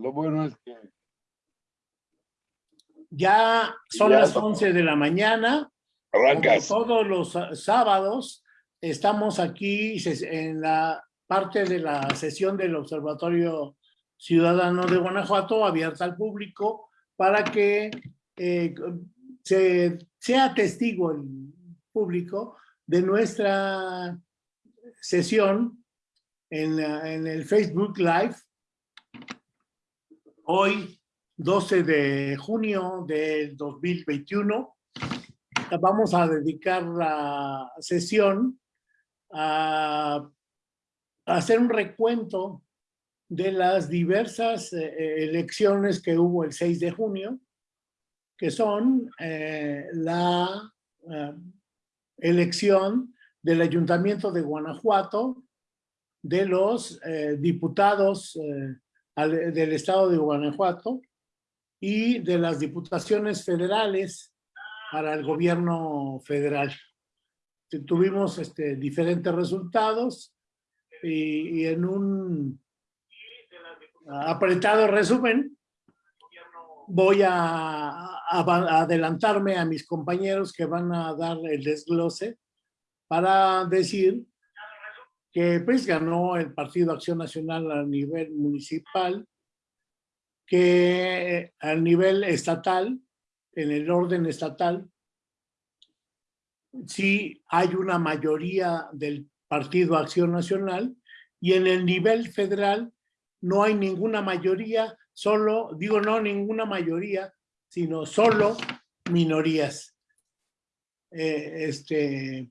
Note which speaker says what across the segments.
Speaker 1: lo bueno es que...
Speaker 2: Ya son
Speaker 1: Ya.
Speaker 2: las 11 de la mañana.
Speaker 1: Arrancas.
Speaker 2: todos los sá- sábados estamos aquí en la parte de la sesión del Observatorio Ciudadano de Guanajuato abierta al público para que eh, se, sea testigo el público de nuestra sesión en, en el Facebook Live. Hoy, 12 de junio del 2021, vamos a dedicar la sesión a, hacer un recuento de las diversas eh, elecciones que hubo el 6 de junio, que son eh, la eh, elección del Ayuntamiento de Guanajuato, de los diputados al- del Estado de Guanajuato y de las diputaciones federales para el gobierno federal. Tu- Tuvimos este, diferentes resultados y, en un apretado resumen voy a- a adelantarme a mis compañeros que van a dar el desglose para decir que pues ganó el Partido Acción Nacional a nivel municipal, que a nivel estatal, en el orden estatal, sí hay una mayoría del Partido Acción Nacional y en el nivel federal no hay ninguna mayoría, solo, digo no ninguna mayoría, sino solo minorías. Eh, este,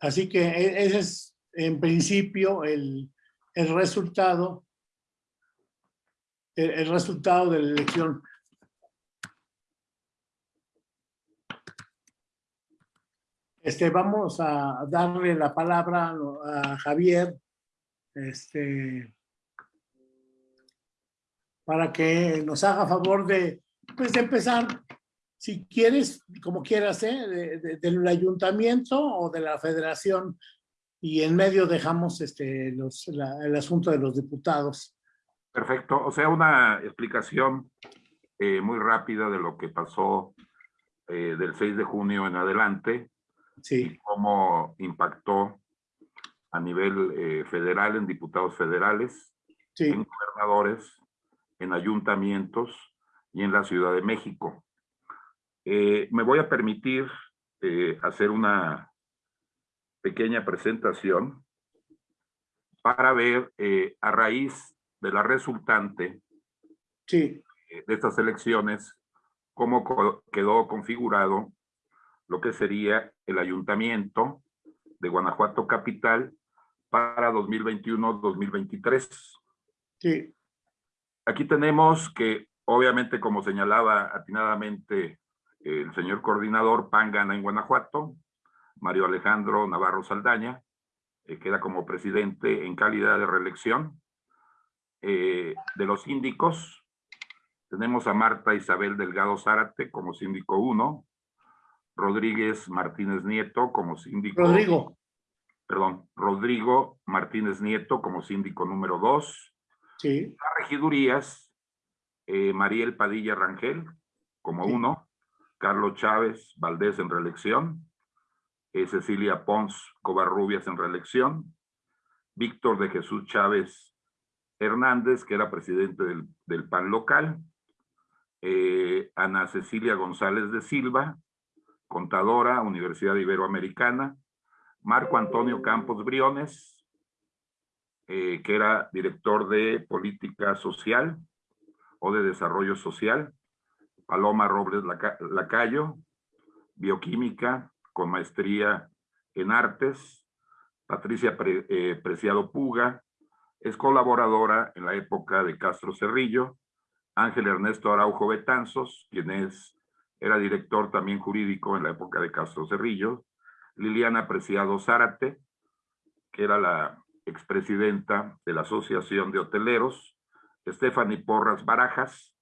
Speaker 2: así que e- ese es en principio el, el resultado, el, resultado de la elección. Este, vamos a darle la palabra a Javier, este, para que nos haga favor de, pues, de empezar, si quieres, como quieras, ¿eh? de- de- del ayuntamiento o de la federación, y en medio dejamos este, los, la- el asunto de los diputados.
Speaker 3: Perfecto, o sea, una explicación eh, muy rápida de lo que pasó eh, del 6 de junio en adelante
Speaker 2: Sí,
Speaker 3: y cómo impactó a nivel eh, federal en diputados federales,
Speaker 2: sí,
Speaker 3: en gobernadores, en ayuntamientos y en la Ciudad de México. Me voy a permitir hacer una pequeña presentación para ver eh, a raíz de la resultante
Speaker 2: sí,
Speaker 3: eh, de estas elecciones cómo co- quedó configurado lo que sería el ayuntamiento de Guanajuato Capital para 2021-2023.
Speaker 2: sí,
Speaker 3: Aquí tenemos que, obviamente, como señalaba atinadamente el señor coordinador, PAN gana en Guanajuato, Mario Alejandro Navarro Saldaña, eh, queda como presidente en calidad de reelección. Eh, de los síndicos, tenemos a Marta Isabel Delgado Zárate como síndico 1, Rodríguez Martínez Nieto como síndico
Speaker 2: Rodrigo,
Speaker 3: perdón, Rodrigo Martínez Nieto como síndico número 2,
Speaker 2: sí,
Speaker 3: las regidurías, eh, Mariel Padilla Rangel como
Speaker 2: Sí.
Speaker 3: uno, Carlos Chávez Valdés en reelección, eh, Cecilia Pons Covarrubias en reelección, Víctor de Jesús Chávez Hernández, que era presidente del, del PAN local, eh, Ana Cecilia González de Silva, contadora, Universidad Iberoamericana, Marco Antonio Campos Briones, eh, que era director de política social o de desarrollo social, Paloma Robles Laca- Lacayo, bioquímica con maestría en artes, Patricia eh, Preciado Puga, es colaboradora en la época de Castro Cerrillo, Ángel Ernesto Araujo Betanzos, quien es, era director también jurídico en la época de Castro Cerrillo, Liliana Preciado Zárate, que era la expresidenta de la Asociación de Hoteleros, Stephanie Porras Barajas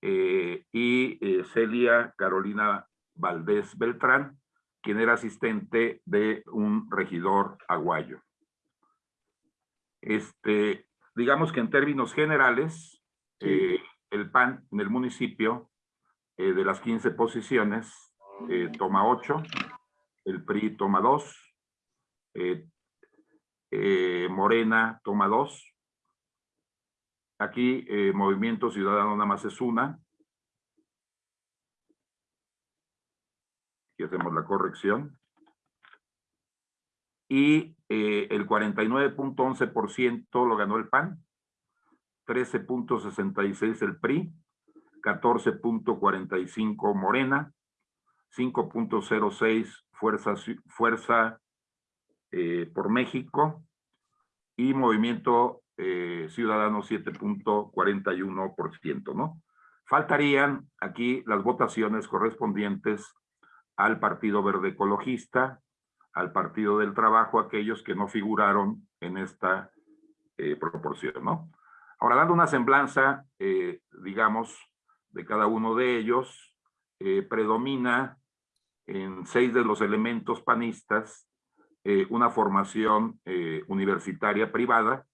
Speaker 3: eh, y eh, Celia Carolina Valdés Beltrán, quien era asistente de un regidor aguayo. Este, digamos que en términos generales, Eh, el PAN en el municipio, eh, de las 15 posiciones, eh, toma 8, el PRI toma 2, Morena toma 2, aquí Movimiento Ciudadano nada más es una, aquí hacemos la corrección, y el 49.11% lo ganó el PAN, 13.66 el PRI, 14.45 Morena, 5.06 Fuerza, Fuerza eh, por México y Movimiento eh, Ciudadano 7.41%, ¿no? Faltarían aquí las votaciones correspondientes al Partido Verde Ecologista, al Partido del Trabajo, aquellos que no figuraron en esta eh, proporción, ¿no? Ahora, dando una semblanza, eh, digamos, de cada uno de ellos, eh, predomina en seis de los elementos panistas una formación universitaria privada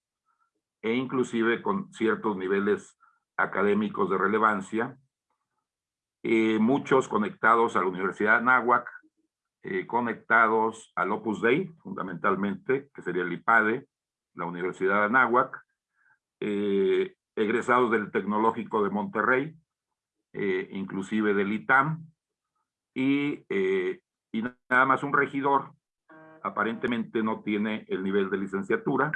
Speaker 3: e inclusive con ciertos niveles académicos de relevancia, muchos conectados a la Universidad de Anáhuac, conectados al Opus Dei, fundamentalmente, que sería el IPADE, la Universidad de Anáhuac, eh, egresados del Tecnológico de Monterrey, eh, inclusive del ITAM, y, eh, y nada más un regidor, aparentemente no tiene el nivel de licenciatura.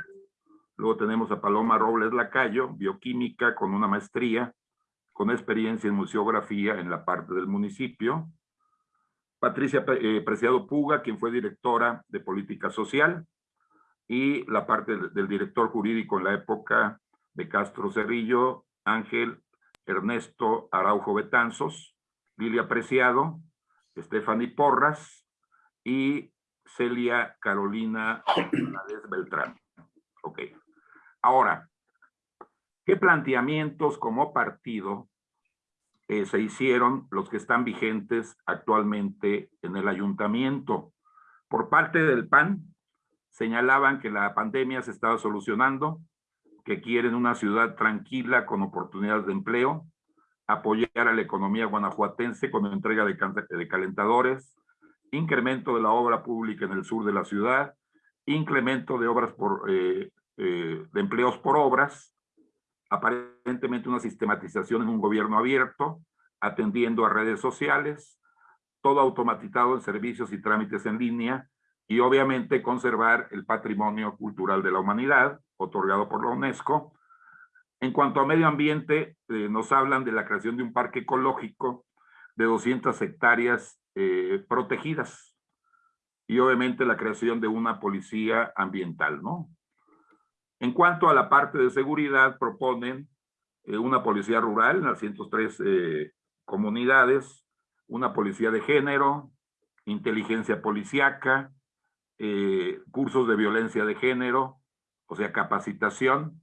Speaker 3: Luego tenemos a Paloma Robles Lacayo, bioquímica con una maestría, con experiencia en museografía en la parte del municipio. Patricia Preciado Puga, quien fue directora de política social, y la parte del director jurídico en la época de Castro Cerrillo, Ángel Ernesto Araujo Betanzos, Lilia Preciado, Stephanie Porras y Celia Carolina Beltrán. Ok. Ahora, ¿qué planteamientos como partido eh, se hicieron los que están vigentes actualmente en el ayuntamiento? Por parte del PAN, señalaban que la pandemia se estaba solucionando, que quieren una ciudad tranquila con oportunidades de empleo, apoyar a la economía guanajuatense con entrega de, calentadores, incremento de la obra pública en el sur de la ciudad, incremento de obras por, eh, eh, de empleos por obras, aparentemente una sistematización en un gobierno abierto, atendiendo a redes sociales, todo automatizado en servicios y trámites en línea, y obviamente conservar el patrimonio cultural de la humanidad, otorgado por la UNESCO. En cuanto a medio ambiente, eh, nos hablan de la creación de un parque ecológico de 200 hectáreas eh, protegidas y obviamente la creación de una policía ambiental, ¿no? En cuanto a la parte de seguridad, proponen eh, una policía rural en las 103 comunidades, una policía de género, inteligencia policiaca, cursos de violencia de género, o sea, capacitación,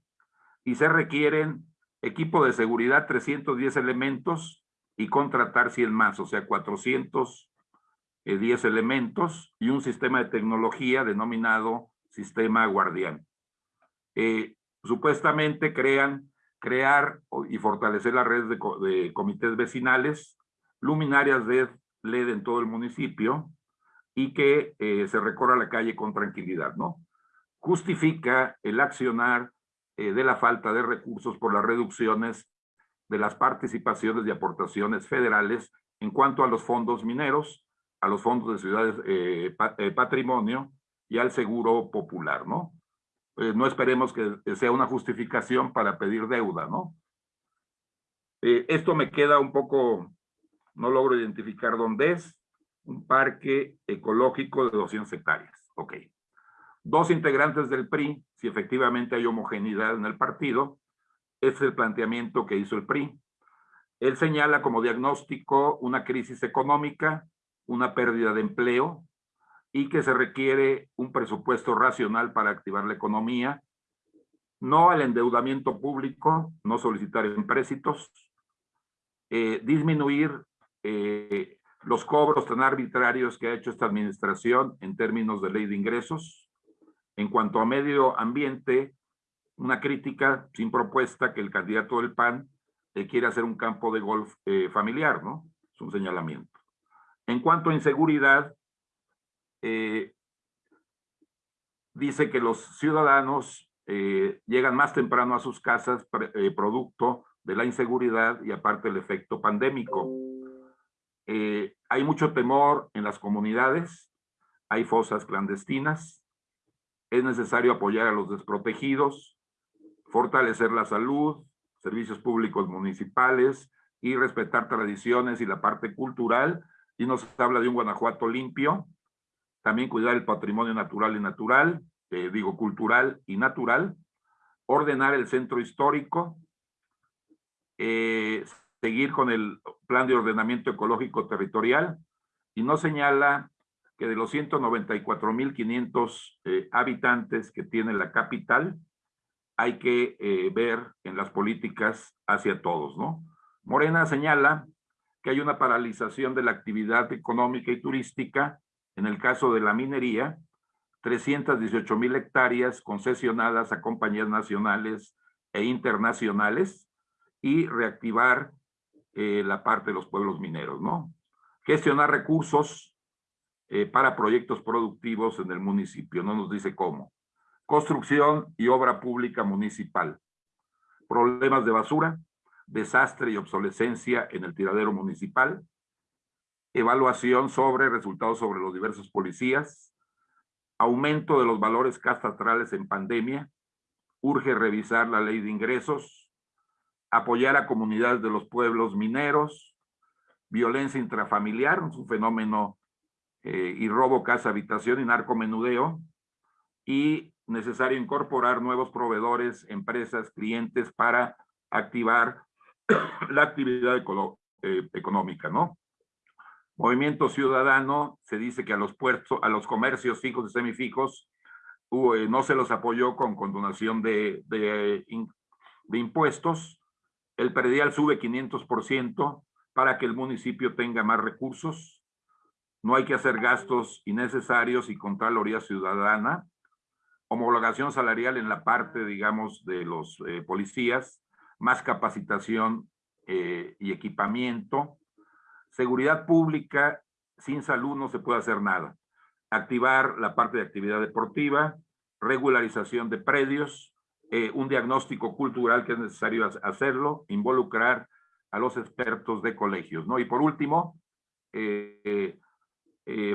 Speaker 3: y se requieren equipo de seguridad, 310 elementos, y contratar 100 más, o sea, 410 elementos, y un sistema de tecnología denominado Sistema Guardián. Supuestamente crean, crear y fortalecer las redes de, comités vecinales, luminarias de LED en todo el municipio, y que eh, se recorra la calle con tranquilidad, ¿no? justifica el accionar eh, de la falta de recursos por las reducciones de las participaciones y aportaciones federales en cuanto a los fondos mineros, a los fondos de ciudades eh, patrimonio y al seguro popular, ¿no? No esperemos que sea una justificación para pedir deuda, ¿no? esto me queda un poco, no logro identificar dónde es, un parque ecológico de 200 hectáreas, ok dos integrantes del PRI, si efectivamente hay homogeneidad en el partido, es el planteamiento que hizo el PRI. Él señala como diagnóstico una crisis económica, una pérdida de empleo y que se requiere un presupuesto racional para activar la economía, no al endeudamiento público, no solicitar empréstitos, eh, disminuir eh, los cobros tan arbitrarios que ha hecho esta administración en términos de ley de ingresos, en cuanto a medio ambiente, una crítica sin propuesta que el candidato del PAN eh, quiere hacer un campo de golf eh, familiar, ¿no? Es un señalamiento. En cuanto a inseguridad, eh, dice que los ciudadanos llegan más temprano a sus casas producto de la inseguridad y aparte el efecto pandémico. hay mucho temor en las comunidades, hay fosas clandestinas, es necesario apoyar a los desprotegidos, fortalecer la salud, servicios públicos municipales y respetar tradiciones y la parte cultural. Y nos habla de un Guanajuato limpio, también cuidar el patrimonio natural y natural, eh, digo cultural y natural, ordenar el centro histórico, eh, seguir con el plan de ordenamiento ecológico territorial y nos señala que de los 194.500 eh, habitantes que tiene la capital, hay que eh, ver en las políticas hacia todos, ¿no? Morena señala que hay una paralización de la actividad económica y turística, en el caso de la minería, 318 mil hectáreas concesionadas a compañías nacionales e internacionales y reactivar eh, la parte de los pueblos mineros, ¿no? Gestionar recursos eh, para proyectos productivos en el municipio, no nos dice cómo. Construcción y obra pública municipal, problemas de basura, desastre y obsolescencia en el tiradero municipal, evaluación sobre resultados sobre los diversos policías, aumento de los valores catastrales en pandemia, urge revisar la ley de ingresos, apoyar a comunidades de los pueblos mineros, violencia intrafamiliar, un fenómeno, eh, y robo, casa, habitación y narcomenudeo, y necesario incorporar nuevos proveedores, empresas, clientes para activar la actividad eh, económica, ¿no? Movimiento Ciudadano, se dice que a los puertos, a los comercios fijos y semifijos, eh, no se los apoyó con condonación de, de, impuestos. El predial sube 500% para que el municipio tenga más recursos. No hay que hacer gastos innecesarios y Contraloría Ciudadana homologación salarial en la parte, digamos, de los eh, policías, más capacitación eh, y equipamiento, seguridad pública, sin salud no se puede hacer nada. Activar la parte de actividad deportiva, regularización de predios, eh, un diagnóstico cultural que es necesario hacerlo, involucrar a los expertos de colegios, ¿no? Y por último,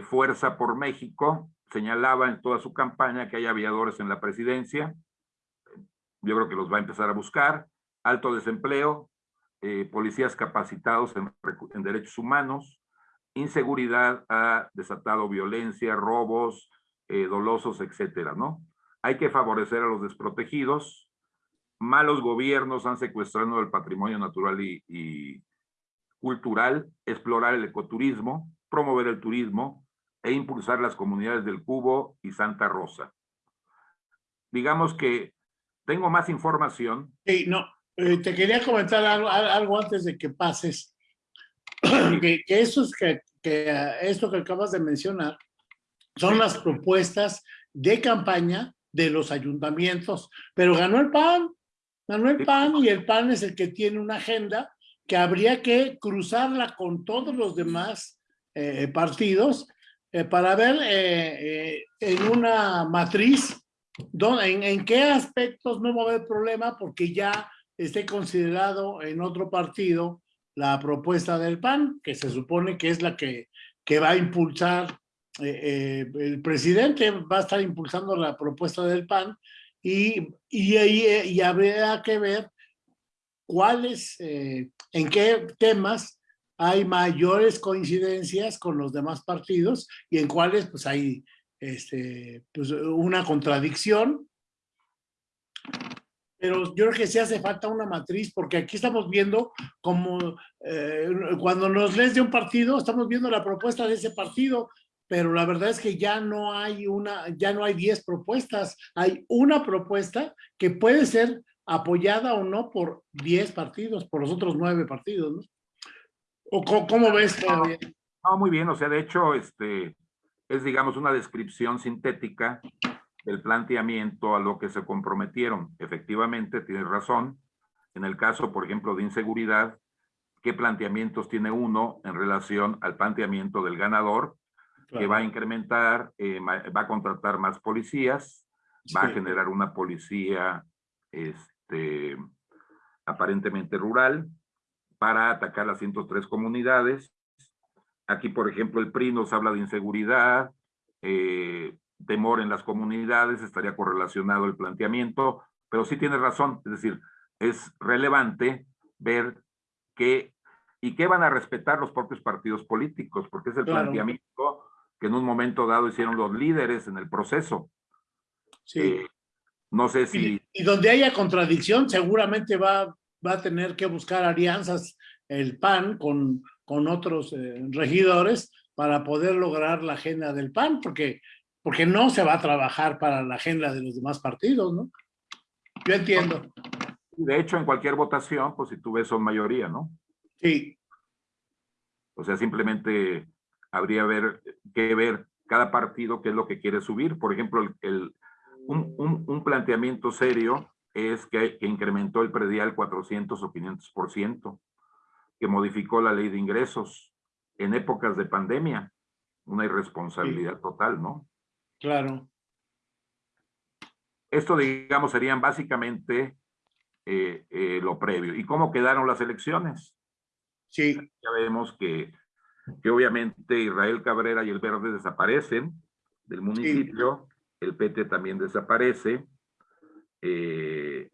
Speaker 3: Fuerza por México, señalaba en toda su campaña que hay aviadores en la presidencia. Yo creo que los va a empezar a buscar. Alto desempleo, eh, policías capacitados en, derechos humanos, inseguridad ha desatado violencia, robos, eh, dolosos, etcétera, ¿no? Hay que favorecer a los desprotegidos. Malos gobiernos han secuestrado el patrimonio natural y cultural, explorar el ecoturismo, promover el turismo, e impulsar las comunidades del Cubo y Santa Rosa. Digamos que tengo más información.
Speaker 2: Sí, no, eh, te quería comentar algo, antes de que pases. que, eso es que, que esto que acabas de mencionar son las propuestas de campaña de los ayuntamientos, pero ganó el PAN, ganó el PAN y el PAN es el que tiene una agenda que habría que cruzarla con todos los demás eh, partidos eh, para ver eh, eh, en una matriz en, en, qué aspectos no va a haber problema porque ya esté considerado en otro partido la propuesta del PAN, que se supone que es la que, que va a impulsar, el presidente va a estar impulsando la propuesta del PAN y, y, y, habría que ver cuáles, en qué temas hay mayores coincidencias con los demás partidos y en cuáles pues hay este, pues, una contradicción. Pero yo creo que sí hace falta una matriz porque aquí estamos viendo como eh, cuando nos lees de un partido, estamos viendo la propuesta de ese partido, pero la verdad es que ya no hay una, ya no hay 10 propuestas, hay una propuesta que puede ser apoyada o no por 10 partidos, por los otros nueve partidos, ¿no? ¿O cómo, ves?
Speaker 3: No, muy bien, o sea, de hecho, este, es, digamos, una descripción sintética del planteamiento a lo que se comprometieron. Efectivamente, tienes razón, en el caso, por ejemplo, de inseguridad, qué planteamientos tiene uno en relación al planteamiento del ganador, que va a incrementar, eh, va a contratar más policías, va a generar una policía este, aparentemente rural para atacar las 103 comunidades. Aquí, por ejemplo, el PRI nos habla de inseguridad, eh, temor en las comunidades, estaría correlacionado el planteamiento, pero sí tiene razón, es decir, es relevante ver qué y qué van a respetar los propios partidos políticos, porque es el planteamiento que en un momento dado hicieron los líderes en el proceso.
Speaker 2: Sí. Eh, no sé si... Y, donde haya contradicción, seguramente va, va a tener que buscar alianzas el PAN con, con otros eh, regidores para poder lograr la agenda del PAN, porque, porque no se va a trabajar para la agenda de los demás partidos, ¿no? Yo entiendo.
Speaker 3: De hecho, en cualquier votación, pues si tú ves son mayoría, ¿no?
Speaker 2: Sí.
Speaker 3: O sea, simplemente habría ver, que ver cada partido qué es lo que quiere subir. Por ejemplo, el, un, planteamiento serio es que, que, incrementó el predial 400 o 500%, que modificó la ley de ingresos en épocas de pandemia. Una irresponsabilidad total, ¿no?
Speaker 2: Claro.
Speaker 3: Esto, digamos, serían básicamente eh, eh, lo previo. ¿Y cómo quedaron las elecciones?
Speaker 2: Sí.
Speaker 3: Ya vemos que, que obviamente Israel Cabrera y el Verde desaparecen del municipio, el PT también desaparece, eh,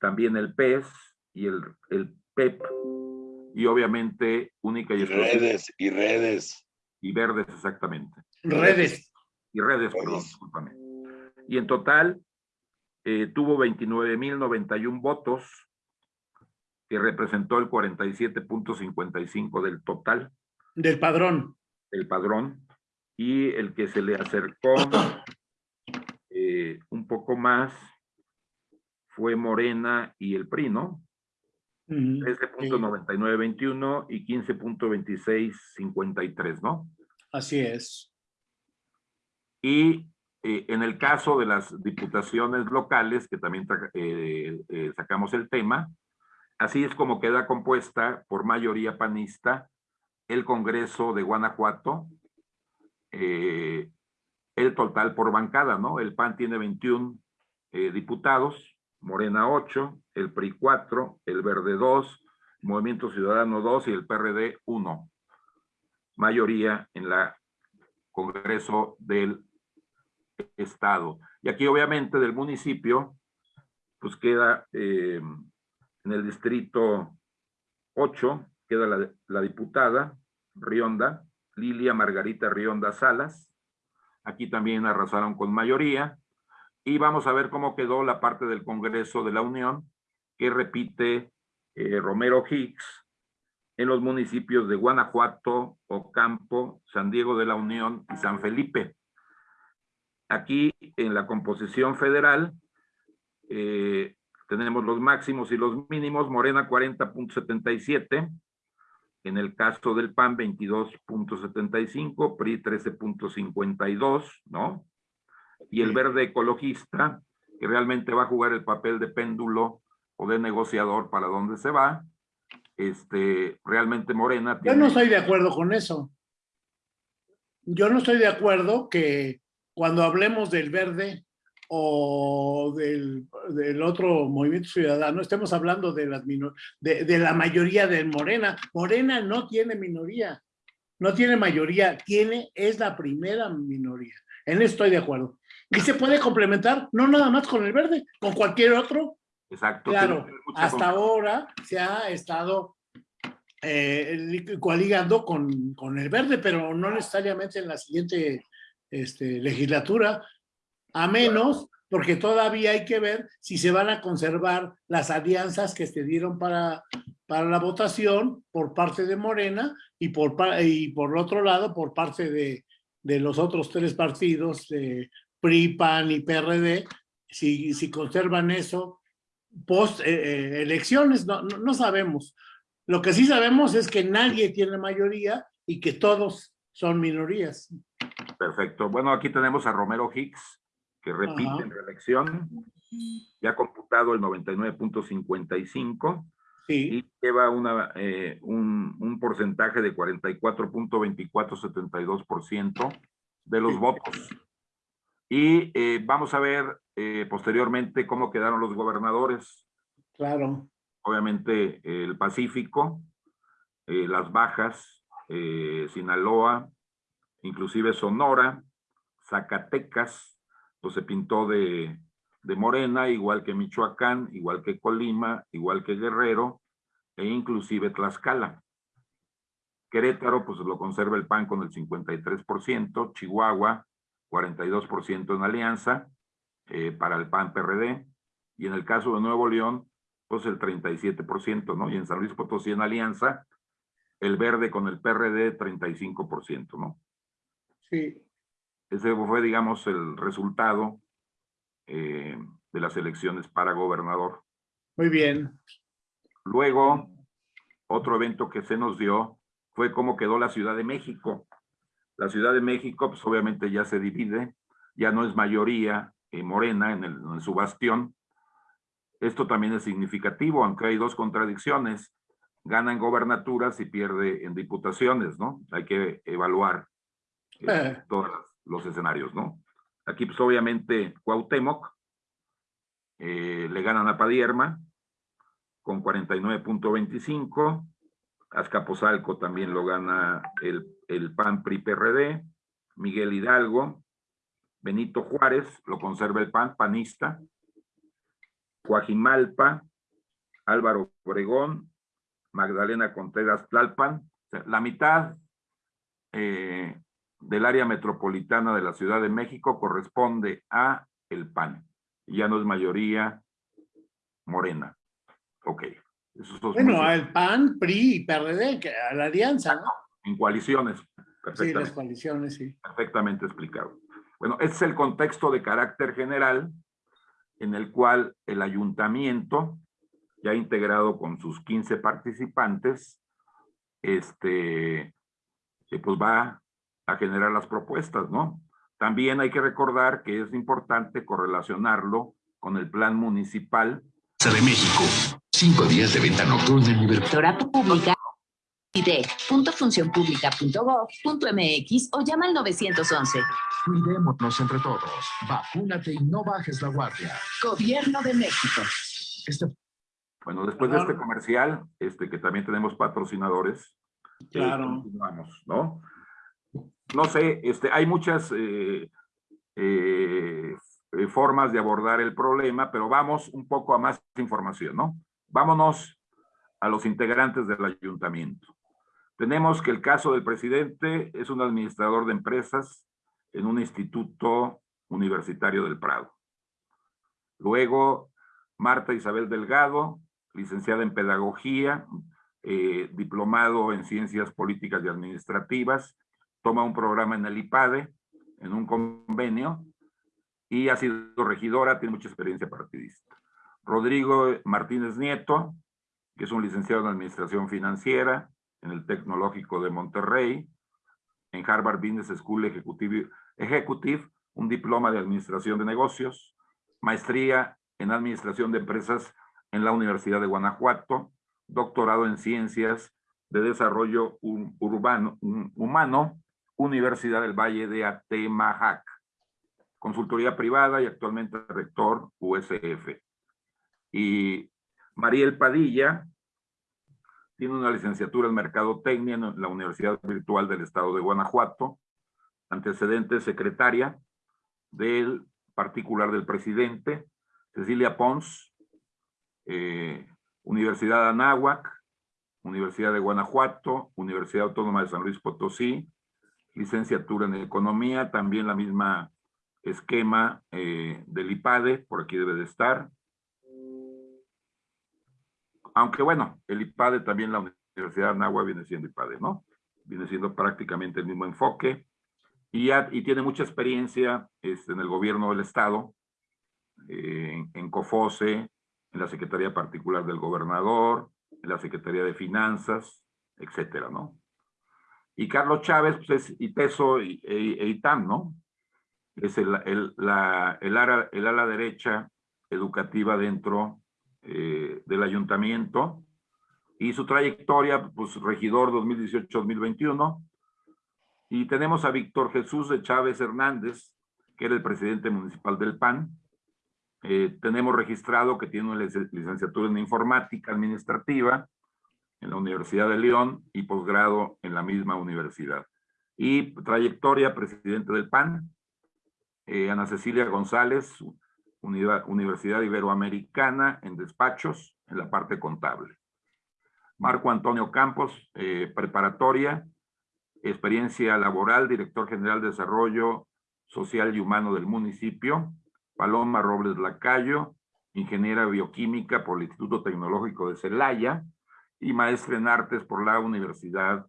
Speaker 3: también el PES y el, el PEP, y obviamente única y,
Speaker 1: y redes, y redes.
Speaker 3: Y verdes, exactamente.
Speaker 2: Redes.
Speaker 3: Y redes, perdón, discúlpame. Y en total eh, tuvo 29.091 votos, que representó el 47.55 del total.
Speaker 2: Del padrón.
Speaker 3: El padrón. Y el que se le acercó eh, un poco más fue Morena y el PRI, ¿no? 13.9921 y 15.2653, ¿no?
Speaker 2: Así es.
Speaker 3: Y eh, en el caso de las diputaciones locales, que también eh, eh, sacamos el tema, así es como queda compuesta por mayoría panista el Congreso de Guanajuato, el total por bancada, ¿no? El PAN tiene 21 diputados, Morena 8, el PRI 4, el Verde 2, Movimiento Ciudadano 2 y el PRD 1. Mayoría en la Congreso del estado. Y aquí obviamente del municipio, pues queda eh, en el distrito 8, queda la, la, diputada Rionda, Lilia Margarita Rionda Salas. Aquí también arrasaron con mayoría. Y vamos a ver cómo quedó la parte del Congreso de la Unión, que repite eh, Romero Hicks en los municipios de Guanajuato, Ocampo, San Diego de la Unión y San Felipe. Aquí en la composición federal eh, tenemos los máximos y los mínimos, Morena 40.77, en el caso del PAN 22.75, PRI 13.52, ¿no? Y el verde ecologista, que realmente va a jugar el papel de péndulo o de negociador para dónde se va, este, realmente Morena...
Speaker 2: Yo no estoy de acuerdo con eso. Yo no estoy de acuerdo que cuando hablemos del verde o del, del, otro movimiento ciudadano, estemos hablando de, las de, de, la mayoría de Morena. Morena no tiene minoría, no tiene mayoría, tiene, es la primera minoría. En eso estoy de acuerdo. Y se puede complementar, no nada más con el verde, con cualquier otro.
Speaker 3: Exacto.
Speaker 2: Claro, hasta ahora se ha estado eh, coaligando con, con el verde, pero no necesariamente en la siguiente este, legislatura, a menos porque todavía hay que ver si se van a conservar las alianzas que se dieron para, para la votación por parte de Morena y por, y por otro lado por parte de, de los otros tres partidos, de PRI, PAN y PRD, si, si conservan eso post eh, eh, elecciones, no, no, no sabemos. Lo que sí sabemos es que nadie tiene mayoría y que todos son minorías.
Speaker 3: Perfecto. Bueno, aquí tenemos a Romero Hicks, que repite en reelección. ya computado el 99.55
Speaker 2: Sí,
Speaker 3: y lleva una, eh, un, un porcentaje de 44.2472% de los
Speaker 2: Sí.
Speaker 3: votos. Y eh, vamos a ver eh, posteriormente cómo quedaron los gobernadores.
Speaker 2: claro.
Speaker 3: Obviamente el Pacífico, eh, las Bajas, Sinaloa, inclusive Sonora, Zacatecas, pues se pintó de, de morena, igual que Michoacán, igual que Colima, igual que Guerrero, e inclusive Tlaxcala. Querétaro, pues lo conserva el PAN con el 53%, Chihuahua, 42% en alianza eh, para el PAN-PRD, y en el caso de Nuevo León, pues el 37%, ¿no? Y en San Luis Potosí en alianza, el verde con el PRD, 35%, ¿no?
Speaker 2: Sí,
Speaker 3: Ese fue, digamos, el resultado eh, de las elecciones para gobernador.
Speaker 2: muy bien.
Speaker 3: Luego, otro evento que se nos dio fue cómo quedó la Ciudad de México. La Ciudad de México, pues obviamente ya se divide, ya no es mayoría eh, morena en, el- en su bastión. Esto también es significativo, aunque hay dos contradicciones. Gana en gobernaturas y pierde en diputaciones, ¿no? Hay que evaluar eh, todos los escenarios, ¿no? Aquí, pues obviamente, Cuauhtémoc eh, le ganan a Padierma con 49.25. Azcapotzalco también lo gana el, el PAN PRI PRD. Miguel Hidalgo. Benito Juárez lo conserva el PAN, panista. Coajimalpa, Álvaro Obregón, Magdalena Contreras Tlalpan. La mitad eh, del área metropolitana de la Ciudad de México corresponde a el PAN. Ya no es mayoría morena. Ok. Esos dos
Speaker 2: Bueno,
Speaker 3: muchos
Speaker 2: al PAN, PRI y PRD, que a la alianza, ¿no?
Speaker 3: en coaliciones.
Speaker 2: Sí,
Speaker 3: Perfectamente,
Speaker 2: las coaliciones, sí.
Speaker 3: perfectamente explicado. Bueno, este es el contexto de carácter general en el cual el ayuntamiento, ya integrado con sus 15 participantes, este, eh, pues va a generar las propuestas, ¿no? También hay que recordar que es importante correlacionarlo con el plan municipal
Speaker 4: de México. Cinco días de venta nocturna en.
Speaker 5: Doctorado Pública, idec.funcionpublica.gov.mx o llama al 911.
Speaker 4: Cuidémonos entre todos. Vacúnate y no bajes la guardia.
Speaker 5: Gobierno de México.
Speaker 4: Este
Speaker 3: Bueno, después de este comercial, este, que también tenemos patrocinadores, eh,
Speaker 2: Claro.
Speaker 3: continuamos, ¿no? No sé, este, hay muchas eh, eh, eh, formas de abordar el problema, pero vamos un poco a más información, ¿no? Vámonos a los integrantes del ayuntamiento. Tenemos que el caso del presidente es un administrador de empresas en un instituto universitario del Prado. Luego, Marta Isabel Delgado, licenciada en Pedagogía, eh, diplomado en Ciencias Políticas y Administrativas, toma un programa en el IPADE, en un convenio, y ha sido regidora, tiene mucha experiencia partidista. Rodrigo Martínez Nieto, que es un licenciado en Administración Financiera en el Tecnológico de Monterrey, en Harvard Business School Executive, un diploma de Administración de Negocios, maestría en Administración de Empresas en la Universidad de Guanajuato, doctorado en Ciencias de Desarrollo Ur- Urbano, um, Humano, Universidad del Valle de Atemajac, consultoría privada y actualmente rector USF. Y Mariel Padilla tiene una licenciatura en Mercadotecnia en la Universidad Virtual del Estado de Guanajuato, antecedente secretaria del particular del presidente, Cecilia Pons, eh, Universidad de Anáhuac, Universidad de Guanajuato, Universidad Autónoma de San Luis Potosí, licenciatura en Economía, también la misma esquema eh, del IPADE, por aquí debe de estar. Aunque bueno, el IPADE también la Universidad Anáhuac viene siendo IPADE, ¿no? Viene siendo prácticamente el mismo enfoque y, ya, y tiene mucha experiencia este, en el gobierno del Estado, eh, en, COFOSE, en la Secretaría Particular del Gobernador, en la Secretaría de Finanzas, etcétera, ¿no? Y Carlos Chávez, pues es ITESO e, e, e ITAM, ¿no? Es el, el, la, el, ara, el ala derecha educativa dentro eh, del ayuntamiento y su trayectoria, pues regidor 2018-2021. Y tenemos a Víctor Jesús de Chávez Hernández, que era el presidente municipal del PAN. Eh, tenemos registrado que tiene una licenciatura en informática administrativa en la Universidad de León y posgrado en la misma universidad. Y trayectoria, presidente del PAN, eh, Ana Cecilia González, Universidad Iberoamericana en despachos, en la parte contable. Marco Antonio Campos, eh, preparatoria, experiencia laboral, director general de desarrollo social y humano del municipio. Paloma Robles Lacayo, ingeniera bioquímica por el Instituto Tecnológico de Celaya y maestra en artes por la Universidad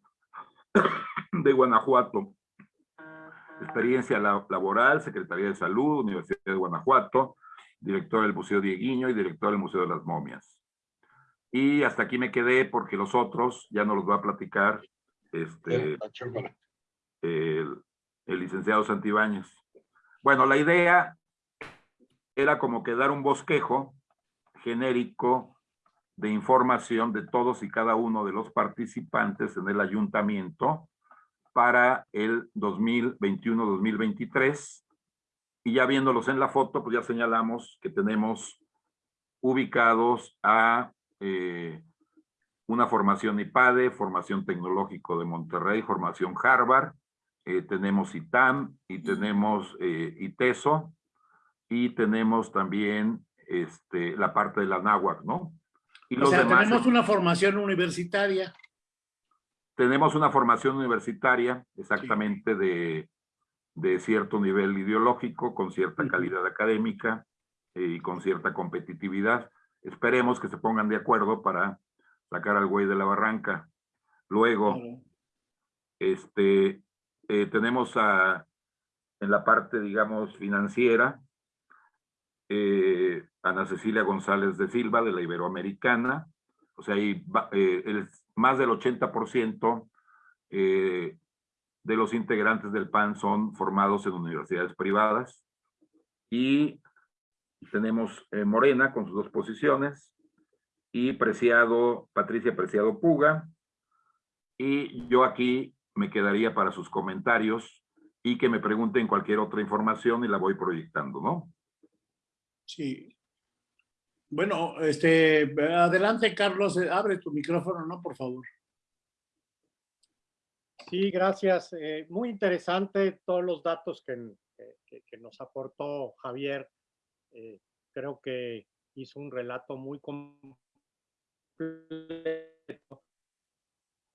Speaker 3: de Guanajuato. Experiencia laboral, Secretaría de Salud, Universidad de Guanajuato, director del Museo Dieguiño y director del Museo de las Momias. Y hasta aquí me quedé porque los otros ya no los voy a platicar este, el, el licenciado Santibáñez. Bueno, la idea era como que dar un bosquejo genérico de información de todos y cada uno de los participantes en el ayuntamiento para el 2021-2023. Y ya viéndolos en la foto, pues ya señalamos que tenemos ubicados a eh, una formación IPADE, formación tecnológico de Monterrey, formación Harvard, eh, tenemos ITAM y tenemos eh, ITESO y tenemos también este, la parte de la NAWAC, ¿no? Y
Speaker 2: o sea, tenemos una formación universitaria.
Speaker 3: Tenemos una formación universitaria exactamente de, de, cierto nivel ideológico, con cierta calidad académica y con cierta competitividad. Esperemos que se pongan de acuerdo para sacar al güey de la barranca. Luego, este, eh, tenemos a, en la parte, digamos, financiera, eh, Ana Cecilia González de Silva, de la Iberoamericana, o sea, eh, el, más del 80% de los integrantes del PAN son formados en universidades privadas. Y tenemos Morena con sus dos posiciones, y Preciado, Patricia Preciado Puga, y yo aquí me quedaría para sus comentarios y que me pregunten cualquier otra información y la voy proyectando, ¿no?
Speaker 2: Sí. Bueno, este, adelante, Carlos, eh, abre tu micrófono, ¿no? Por favor.
Speaker 6: Sí, gracias. Eh, muy interesante todos los datos que, nos aportó Javier. Eh, creo que hizo un relato muy completo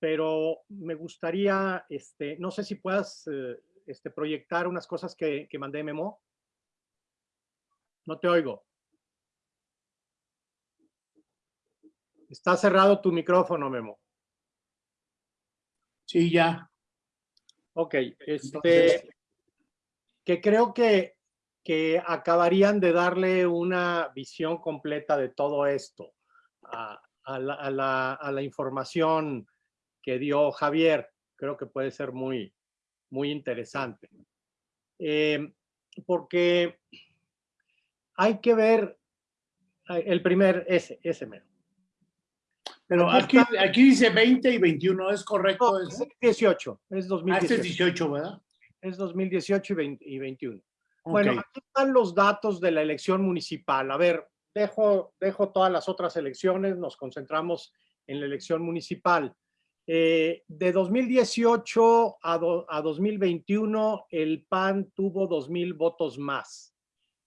Speaker 6: pero me gustaría, este, no sé si puedas eh, este, proyectar unas cosas que, que mandé Memo. No te oigo. Está cerrado tu micrófono, Memo.
Speaker 2: Sí, ya.
Speaker 6: Ok, este, que creo que, que acabarían de darle una visión completa de todo esto a, a, la, a, la, a la información que dio Javier. Creo que puede ser muy, muy interesante. Eh, porque hay que ver el primer, ese, ese mero.
Speaker 2: Pero aquí, aquí, dice 20 y 21, ¿es correcto?
Speaker 6: No, es 18, es 2018. Ah,
Speaker 2: este es 18, ¿verdad?
Speaker 6: Es 2018 y, 20, y 21. Okay. Bueno, aquí están los datos de la elección municipal. A ver, dejo, dejo todas las otras elecciones, nos concentramos en la elección municipal. Eh, de 2018 a, do, a 2021, el PAN tuvo 2.000 votos más.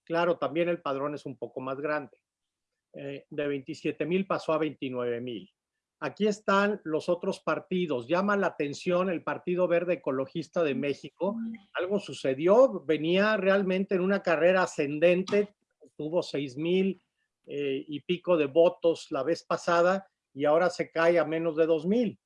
Speaker 6: Claro, también el padrón es un poco más grande. Eh, de 27.000 pasó a 29.000. Aquí están los otros partidos. Llama la atención el Partido Verde Ecologista de México. Algo sucedió, venía realmente en una carrera ascendente, tuvo 6.000 eh, y pico de votos la vez pasada y ahora se cae a menos de 2.000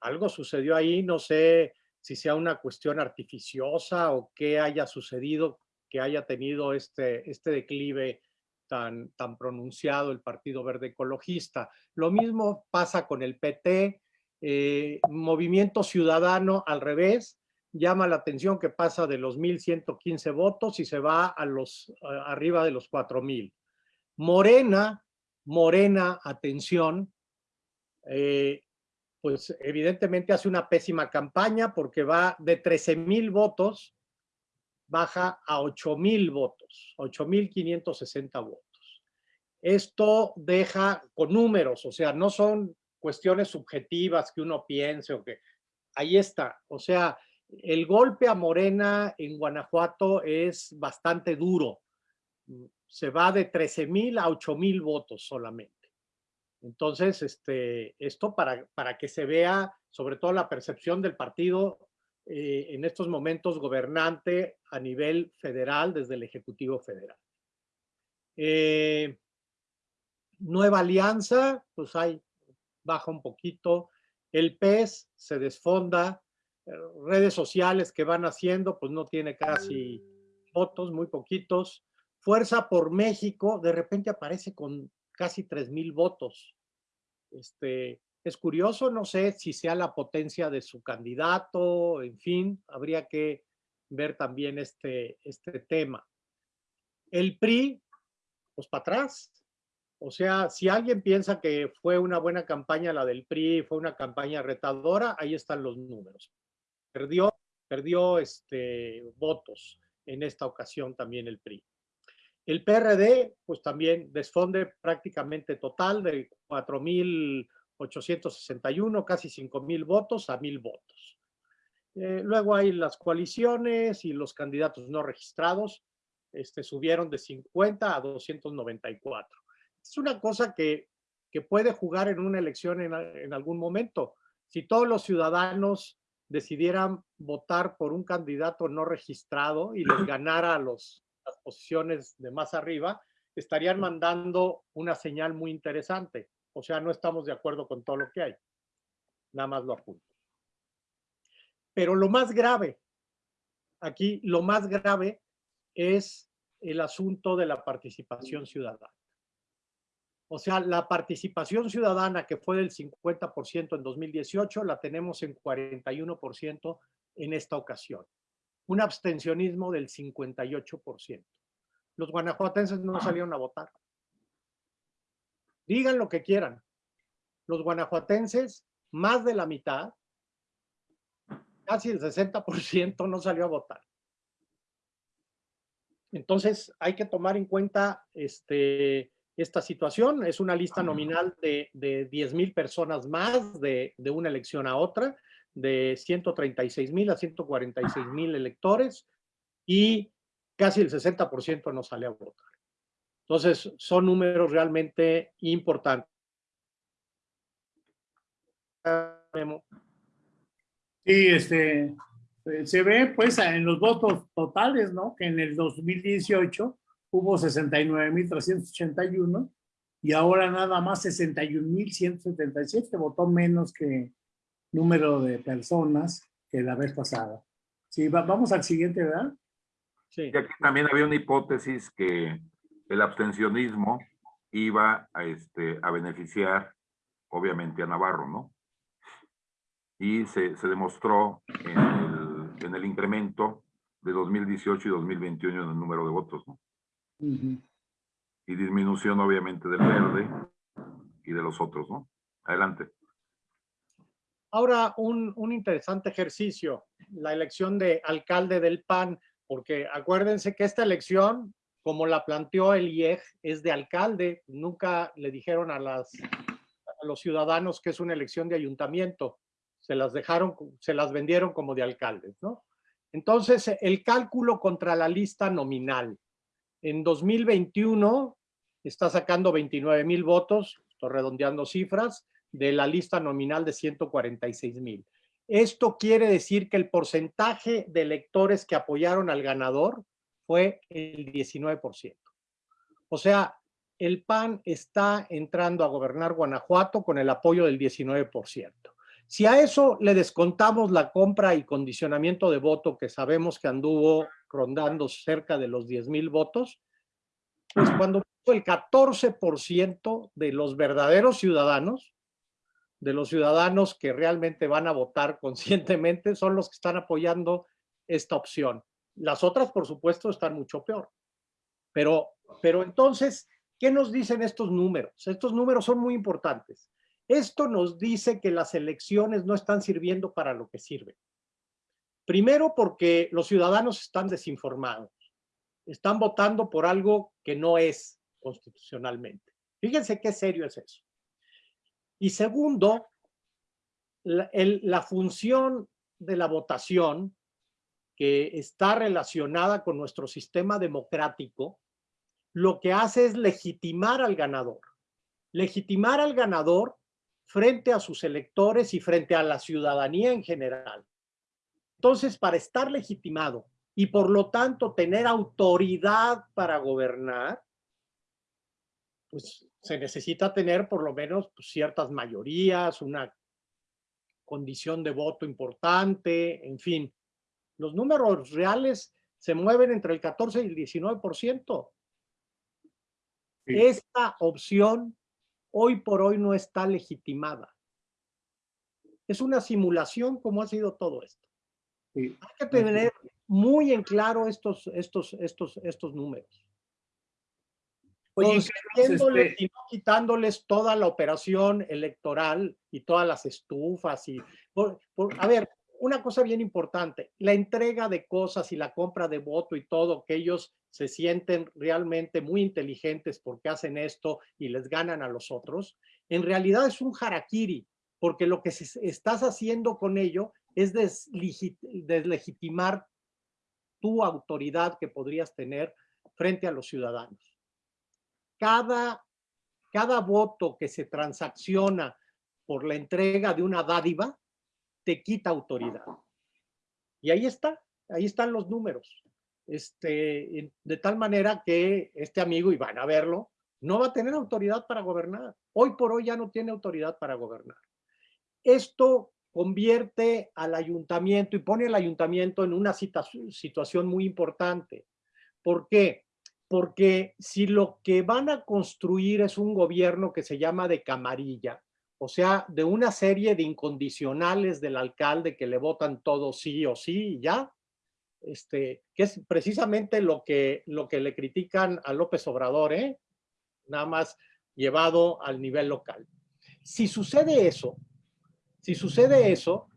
Speaker 6: algo sucedió ahí, no sé si sea una cuestión artificiosa o qué haya sucedido que haya tenido este, este declive tan, pronunciado el Partido Verde Ecologista. Lo mismo pasa con el PT, eh, Movimiento Ciudadano al revés, llama la atención que pasa de los 1.115 votos y se va a los arriba de los 4.000. Morena, Morena, atención, eh, pues evidentemente hace una pésima campaña porque va de 13 mil votos, baja a 8 mil votos, 8 mil 560 votos. Esto deja con números, o sea, no son cuestiones subjetivas que uno piense o que ahí está. O sea, el golpe a Morena en Guanajuato es bastante duro. Se va de 13 mil a 8 mil votos solamente. Entonces, este, esto para, para que se vea sobre todo la percepción del partido eh, en estos momentos gobernante a nivel federal desde el Ejecutivo Federal. Eh, nueva alianza, pues hay, baja un poquito. El PES se desfonda. Eh, redes sociales que van haciendo, pues no tiene casi votos, muy poquitos. Fuerza por México, de repente aparece con casi 3 mil votos. Este, es curioso, no sé si sea la potencia de su candidato, en fin, habría que ver también este, este tema. El PRI, pues para atrás. O sea, si alguien piensa que fue una buena campaña la del PRI, fue una campaña retadora, ahí están los números. Perdió, perdió este, votos en esta ocasión también el PRI. El PRD, pues también desfonde prácticamente total de 4.861, casi 5.000 votos a 1.000 votos. Eh, luego hay las coaliciones y los candidatos no registrados, este, subieron de 50 a 294. Es una cosa que, que puede jugar en una elección en, en algún momento. Si todos los ciudadanos decidieran votar por un candidato no registrado y les ganara a los las posiciones de más arriba, estarían mandando una señal muy interesante. O sea, no estamos de acuerdo con todo lo que hay. Nada más lo apunto. Pero lo más grave, aquí lo más grave es el asunto de la participación ciudadana. O sea, la participación ciudadana que fue del 50% en 2018, la tenemos en 41% en esta ocasión un abstencionismo del 58%. Los guanajuatenses no salieron a votar. Digan lo que quieran. Los guanajuatenses, más de la mitad, casi el 60% no salió a votar. Entonces hay que tomar en cuenta este, esta situación. Es una lista nominal de, de 10 mil personas más de, de una elección a otra de 136 mil a 146 mil electores y casi el 60% no sale a votar. Entonces, son números realmente importantes.
Speaker 2: Sí, este, se ve pues en los votos totales, ¿no? Que en el 2018 hubo 69.381 y ahora nada más 61.177, votó menos que, número de personas que la vez pasada. Sí, vamos al siguiente, ¿verdad?
Speaker 3: Sí. Y aquí también había una hipótesis que el abstencionismo iba a, este, a beneficiar, obviamente, a Navarro, ¿no? Y se, se demostró en el, en el, incremento de 2018 y 2021 en el número de votos, ¿no? Y disminución, obviamente, del verde y de los otros, ¿no? Adelante.
Speaker 6: Ahora, un, un, interesante ejercicio, la elección de alcalde del PAN, porque acuérdense que esta elección, como la planteó el IEG, es de alcalde. Nunca le dijeron a, los ciudadanos que es una elección de ayuntamiento. Se las dejaron, se las vendieron como de alcaldes, ¿no? Entonces, el cálculo contra la lista nominal. En 2021 está sacando 29 mil votos, estoy redondeando cifras, de la lista nominal de 146 mil. Esto quiere decir que el porcentaje de electores que apoyaron al ganador fue el 19%. O sea, el PAN está entrando a gobernar Guanajuato con el apoyo del 19%. Si a eso le descontamos la compra y condicionamiento de voto que sabemos que anduvo rondando cerca de los 10 mil votos, pues cuando el 14% de los verdaderos ciudadanos de los ciudadanos que realmente van a votar conscientemente son los que están apoyando esta opción. Las otras, por supuesto, están mucho peor. Pero, pero entonces, ¿Qué nos dicen estos números? Estos números son muy importantes. Esto nos dice que las elecciones no están sirviendo para lo que sirven. Primero porque los ciudadanos están desinformados. Están votando por algo que no es constitucionalmente. Fíjense qué serio es eso. Y segundo, la, la función de la votación que está relacionada con nuestro sistema democrático, lo que hace es legitimar al ganador. Legitimar al ganador frente a sus electores y frente a la ciudadanía en general. Entonces, para estar legitimado y por lo tanto tener autoridad para gobernar, pues se necesita tener por lo menos pues, ciertas mayorías, una condición de voto importante, en fin. Los números reales se mueven entre el 14 y el 19%. Esta opción hoy por hoy no está legitimada. Es una simulación como ha sido todo esto. Hay que tener muy en claro estos, estos, estos, estos números. Oye, este y no quitándoles toda la operación electoral y todas las estufas y a ver, una cosa bien importante, la entrega de cosas y la compra de voto y todo, que ellos se sienten realmente muy inteligentes porque hacen esto y les ganan a los otros, en realidad es un harakiri, porque lo que estás haciendo con ello es deslegitimar tu autoridad que podrías tener frente a los ciudadanos. Cada, cada voto que se transacciona por la entrega de una dádiva te quita autoridad. Y ahí está, ahí están los números. Este, de tal manera que este amigo, y van a verlo, no va a tener autoridad para gobernar. Hoy por hoy ya no tiene autoridad para gobernar. Esto convierte al ayuntamiento y pone al ayuntamiento en una situación muy importante. ¿Por qué? Porque si lo que van a construir es un gobierno que se llama de camarilla, o sea, de una serie de incondicionales del alcalde que le votan todo sí o sí y ya, este, que es precisamente lo que, lo que le critican a López Obrador, ¿eh? nada más llevado al nivel local. Si sucede eso, si sucede eso,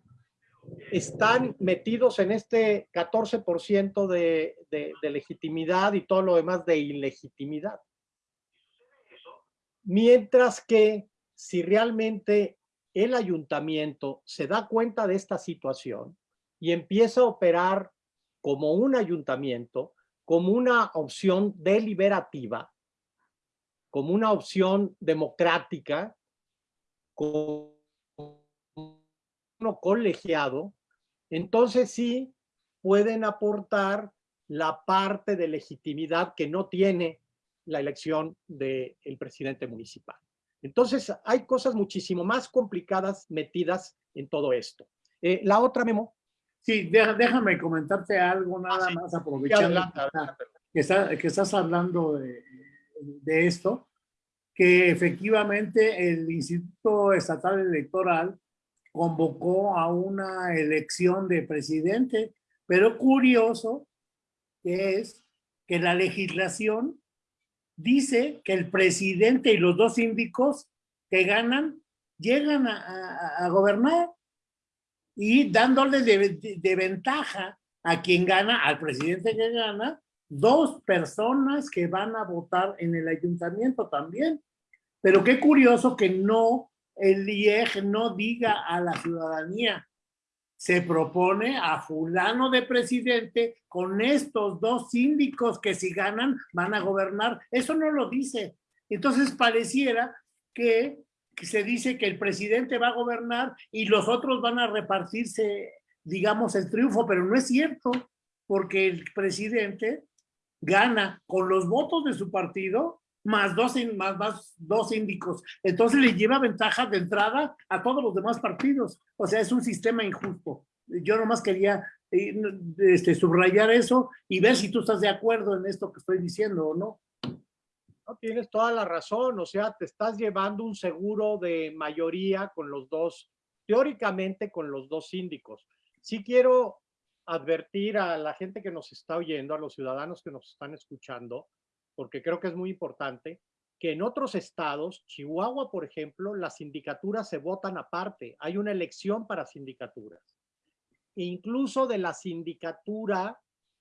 Speaker 6: están metidos en este 14% de, de, de legitimidad y todo lo demás de ilegitimidad. Mientras que si realmente el ayuntamiento se da cuenta de esta situación y empieza a operar como un ayuntamiento, como una opción deliberativa, como una opción democrática, como colegiado, entonces sí pueden aportar la parte de legitimidad que no tiene la elección del presidente municipal. Entonces, hay cosas muchísimo más complicadas metidas en todo esto. Eh, la otra, Memo.
Speaker 2: Sí, déjame comentarte algo nada ah, más aprovechando Que, estás hablando de, de, esto, que efectivamente el Instituto Estatal Electoral convocó a una elección de presidente, pero curioso que es que la legislación dice que el presidente y los dos síndicos que ganan llegan a, gobernar y dándole de, ventaja a quien gana, al presidente que gana, dos personas que van a votar en el ayuntamiento también. Pero qué curioso que no, el IEG no diga a la ciudadanía, se propone a fulano de presidente con estos dos síndicos que si ganan van a gobernar. Eso no lo dice. Entonces pareciera que, se dice que el presidente va a gobernar y los otros van a repartirse, digamos, el triunfo, pero no es cierto, porque el presidente gana con los votos de su partido más dos, más, más dos síndicos. Entonces le lleva ventaja de entrada a todos los demás partidos. O sea, es un sistema injusto. Yo nomás quería eh, este, subrayar eso y ver si tú estás de acuerdo en esto que estoy diciendo o no.
Speaker 6: No, tienes toda la razón, o sea, te estás llevando un seguro de mayoría con los dos, teóricamente con los dos síndicos. Sí quiero advertir a la gente que nos está oyendo, a los ciudadanos que nos están escuchando, porque creo que es muy importante, que en otros estados, Chihuahua, por ejemplo, las sindicaturas se votan aparte. Hay una elección para sindicaturas. E incluso de la sindicatura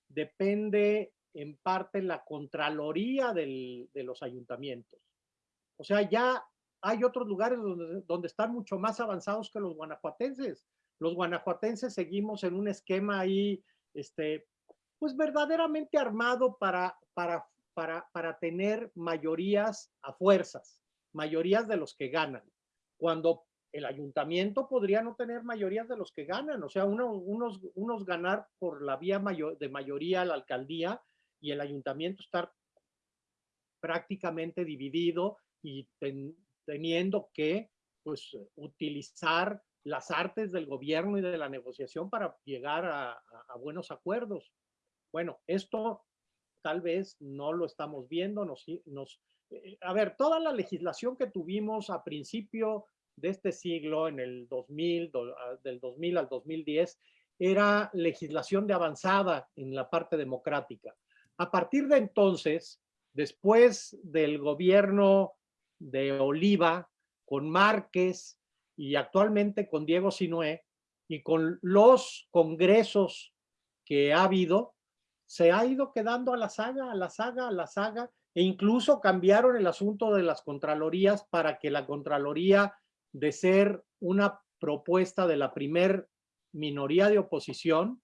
Speaker 6: depende en parte la contraloría del, de los ayuntamientos. O sea, ya hay otros lugares donde, donde están mucho más avanzados que los guanajuatenses. Los guanajuatenses seguimos en un esquema ahí, este, pues verdaderamente armado para, para, para, para tener mayorías a fuerzas, mayorías de los que ganan. Cuando el ayuntamiento podría no tener mayorías de los que ganan, o sea, uno, unos, unos ganar por la vía mayor, de mayoría a la alcaldía y el ayuntamiento estar prácticamente dividido y ten, teniendo que pues, utilizar las artes del gobierno y de la negociación para llegar a buenos acuerdos. Bueno, esto tal vez no lo estamos viendo, nos, nos, eh, a ver, toda la legislación que tuvimos a principio de este siglo, en el 2000, do, del 2000 al 2010, era legislación de avanzada en la parte democrática. A partir de entonces, después del gobierno de Oliva, con Márquez y actualmente con Diego Sinué, y con los congresos que ha habido, se ha ido quedando a la saga, a la saga, a la saga, e incluso cambiaron el asunto de las contralorías para que la contraloría de ser una propuesta de la primer minoría de oposición,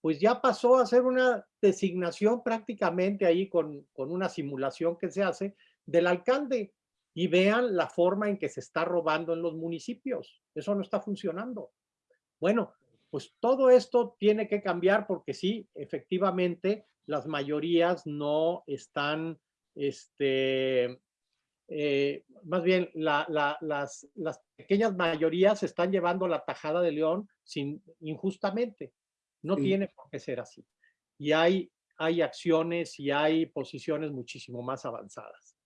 Speaker 6: pues ya pasó a ser una designación prácticamente ahí con, con una simulación que se hace del alcalde y vean la forma en que se está robando en los municipios. Eso no está funcionando. Bueno, pues todo esto tiene que cambiar porque sí, efectivamente, las mayorías no están, este, eh, más bien la, la, las, las pequeñas mayorías están llevando la tajada de león sin, injustamente. No sí. tiene por qué ser así. Y hay, hay acciones y hay posiciones muchísimo más avanzadas.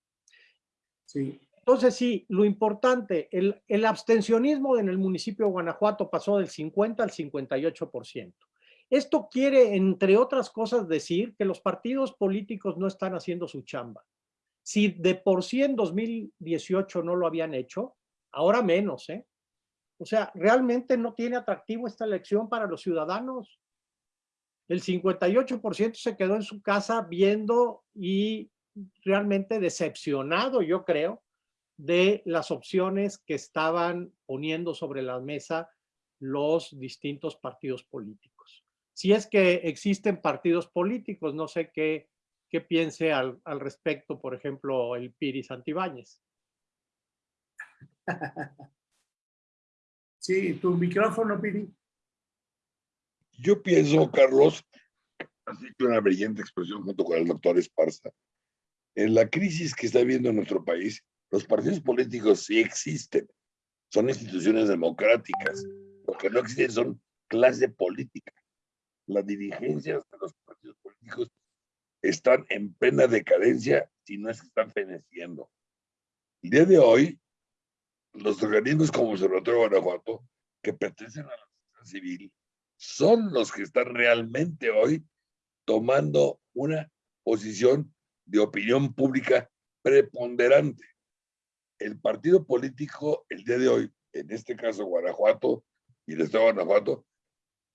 Speaker 2: Sí.
Speaker 6: Entonces, sí, lo importante, el, el abstencionismo en el municipio de Guanajuato pasó del 50 al 58%. Esto quiere, entre otras cosas, decir que los partidos políticos no están haciendo su chamba. Si de por sí en 2018 no lo habían hecho, ahora menos, ¿eh? O sea, realmente no tiene atractivo esta elección para los ciudadanos. El 58% se quedó en su casa viendo y realmente decepcionado, yo creo, de las opciones que estaban poniendo sobre la mesa los distintos partidos políticos. Si es que existen partidos políticos, no sé qué, qué piense al, al respecto, por ejemplo, el Piri Santibáñez.
Speaker 2: Sí, tu micrófono, Piri.
Speaker 1: Yo pienso, Carlos, has hecho una brillante expresión junto con el doctor Esparza. En la crisis que está viendo nuestro país, los partidos políticos sí existen. Son instituciones democráticas. Lo que no existen son clase política. Las dirigencias de los partidos políticos están en plena decadencia, si no es que están feneciendo. El día de hoy, los organismos como Observatorio Guanajuato, que pertenecen a la sociedad civil, son los que están realmente hoy tomando una posición de opinión pública preponderante. El partido político, el día de hoy, en este caso Guanajuato y el Estado de Guanajuato,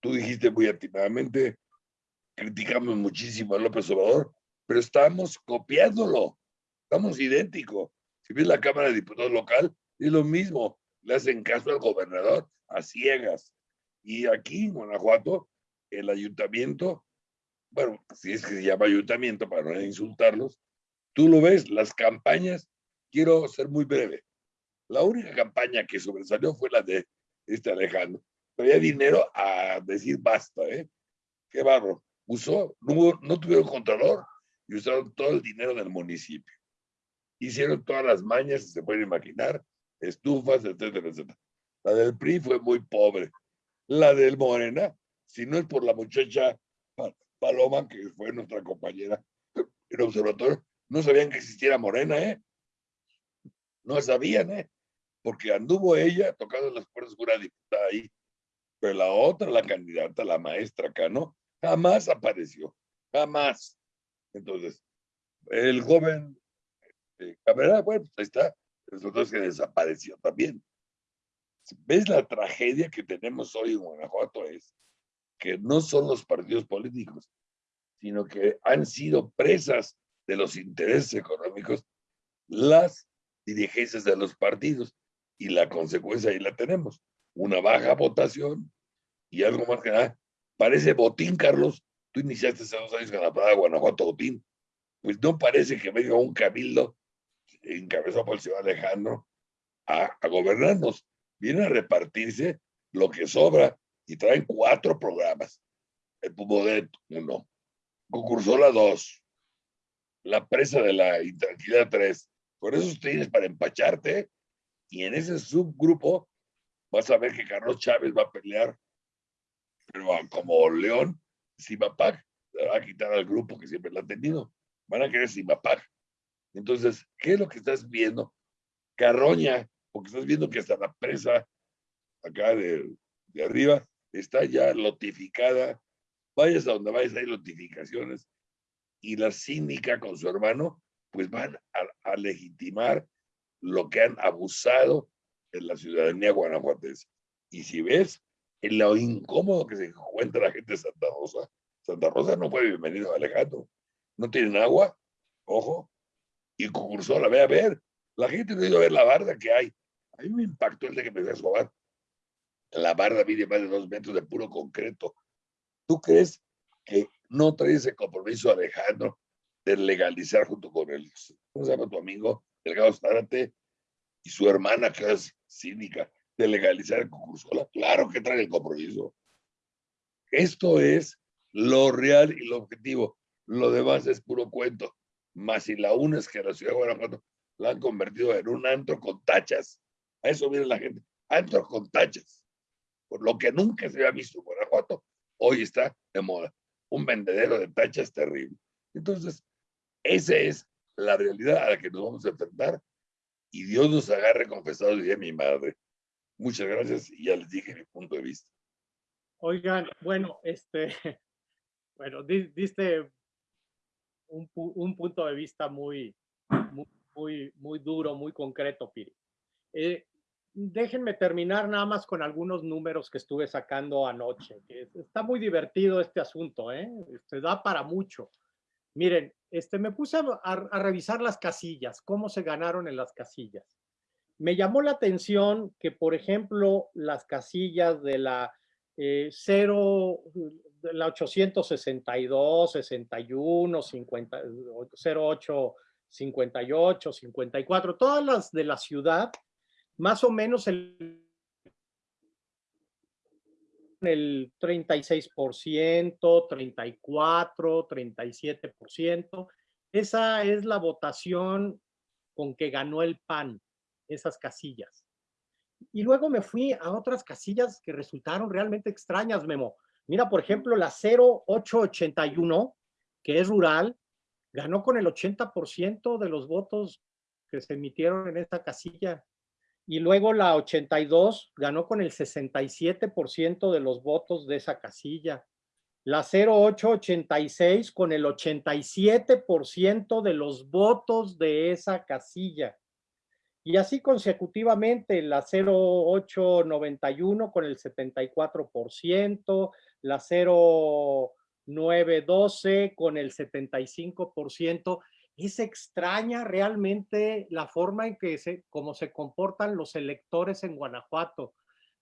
Speaker 1: tú dijiste muy atinadamente, criticamos muchísimo a López Obrador, pero estamos copiándolo, estamos idénticos. Si ves la Cámara de Diputados local, es lo mismo, le hacen caso al gobernador a ciegas. Y aquí en Guanajuato, el ayuntamiento, bueno, si es que se llama ayuntamiento para no insultarlos, tú lo ves, las campañas, quiero ser muy breve. La única campaña que sobresalió fue la de este Alejandro. Traía dinero a decir basta, ¿eh? Qué barro. Usó, no, no tuvieron contador y usaron todo el dinero del municipio. Hicieron todas las mañas, se pueden imaginar, estufas, etcétera, etcétera. La del PRI fue muy pobre. La del Morena, si no es por la muchacha Paloma, que fue nuestra compañera en observatorio, no sabían que existiera Morena, ¿eh? No sabían, ¿eh? Porque anduvo ella tocando las puertas de una diputada ahí. Pero la otra, la candidata, la maestra Cano, jamás apareció. Jamás. Entonces, el joven este, Cabrera, bueno, pues ahí está, nosotros que desapareció también. ¿Ves la tragedia que tenemos hoy en Guanajuato? Es que no son los partidos políticos, sino que han sido presas de los intereses económicos las dirigencias de los partidos y la consecuencia ahí la tenemos, una baja votación y algo más que nada, parece botín, Carlos, tú iniciaste hace dos años con la parada Guanajuato botín, pues no parece que venga un cabildo encabezado por el señor Alejandro a, a gobernarnos, viene a repartirse lo que sobra y traen cuatro programas. El Pumodet, uno. Concursola, dos. La presa de la intranquilidad, tres. Por eso tienes para empacharte. Y en ese subgrupo vas a ver que Carlos Chávez va a pelear, pero como León, Simapac, va a quitar al grupo que siempre lo ha tenido. Van a querer Simapac. Entonces, ¿qué es lo que estás viendo? Carroña, porque estás viendo que hasta la presa acá de, arriba está ya notificada. Vayas a donde vayas, hay notificaciones. Y la síndica con su hermano, pues van a, legitimar lo que han abusado en la ciudadanía guanajuatense. Y si ves en lo incómodo que se encuentra la gente de Santa Rosa, Santa Rosa no fue bienvenido a Alejandro. No tienen agua, ojo, y concursó la ve a ver. La gente no ido a ver la barda que hay. A mí me impactó el de que me fui a la barda mide más de dos metros de puro concreto. ¿Tú crees que no trae ese compromiso Alejandro de legalizar junto con él? ¿Cómo se llama tu amigo? Delgado Zárate y su hermana que es cínica de legalizar el concurso. Claro que trae el compromiso. Esto es lo real y lo objetivo. Lo demás es puro cuento. Más si la una es que la ciudad de Guanajuato la han convertido en un antro con tachas. A eso viene la gente. Antro con tachas por lo que nunca se había visto en Guanajuato, hoy está de moda. Un vendedero de tachas terrible. Entonces, esa es la realidad a la que nos vamos a enfrentar y Dios nos agarre confesados, diría mi madre. Muchas gracias y ya les dije mi punto de vista.
Speaker 6: Oigan, bueno, este, bueno, diste un, un punto de vista muy, muy, muy, duro, muy concreto, Piri. Eh, déjenme terminar nada más con algunos números que estuve sacando anoche. está muy divertido este asunto, ¿eh? Se este, da para mucho. Miren, este, me puse a, revisar las casillas, cómo se ganaron en las casillas. Me llamó la atención que, por ejemplo, las casillas de la 0, eh, de la 862, 61, 50, 08, 58, 54, todas las de la ciudad, más o menos el, el 36%, 34, 37%. Esa es la votación con que ganó el PAN, esas casillas. Y luego me fui a otras casillas que resultaron realmente extrañas, Memo. Mira, por ejemplo, la 0881, que es rural, ganó con el 80% de los votos que se emitieron en esta casilla y luego la 82 ganó con el 67% de los votos de esa casilla. La 0886 con el 87% de los votos de esa casilla. Y así consecutivamente, la 0891 con el 74%, la 0912 con el 75%, es extraña realmente la forma en que se, como se comportan los electores en Guanajuato.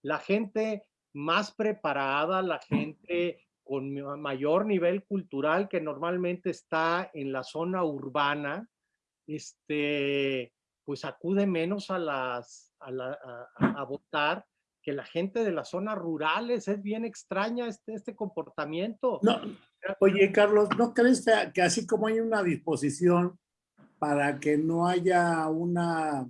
Speaker 6: La gente más preparada, la gente con mayor nivel cultural que normalmente está en la zona urbana, este, pues acude menos a, las, a, votar que la gente de las zonas rurales. Es bien extraña este, este comportamiento.
Speaker 2: No, Oye, Carlos, ¿no crees que así como hay una disposición para que no haya una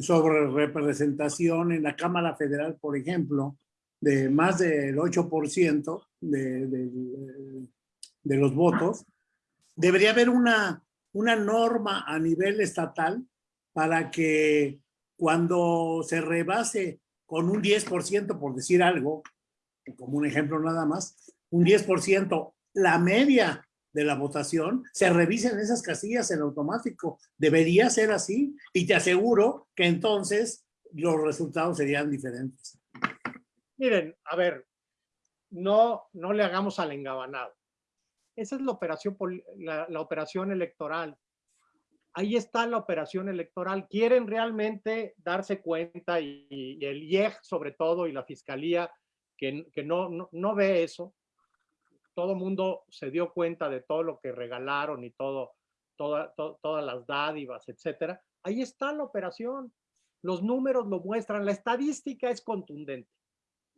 Speaker 2: sobre representación en la Cámara Federal, por ejemplo, de más del 8% de, de, los votos, debería haber una, una norma a nivel estatal para que cuando se rebase con un 10%, por decir algo, como un ejemplo nada más, un 10% la media de la votación, se revisen esas casillas en automático. Debería ser así y te aseguro que entonces los resultados serían diferentes.
Speaker 6: Miren, a ver, no, no le hagamos al engabanado. Esa es la operación, la, operación electoral. Ahí está la operación electoral. Quieren realmente darse cuenta y, el IEG sobre todo y la fiscalía que, que no, no, ve eso. Todo mundo se dio cuenta de todo lo que regalaron y todo, toda, to, todas las dádivas, etcétera. Ahí está la operación. Los números lo muestran. La estadística es contundente.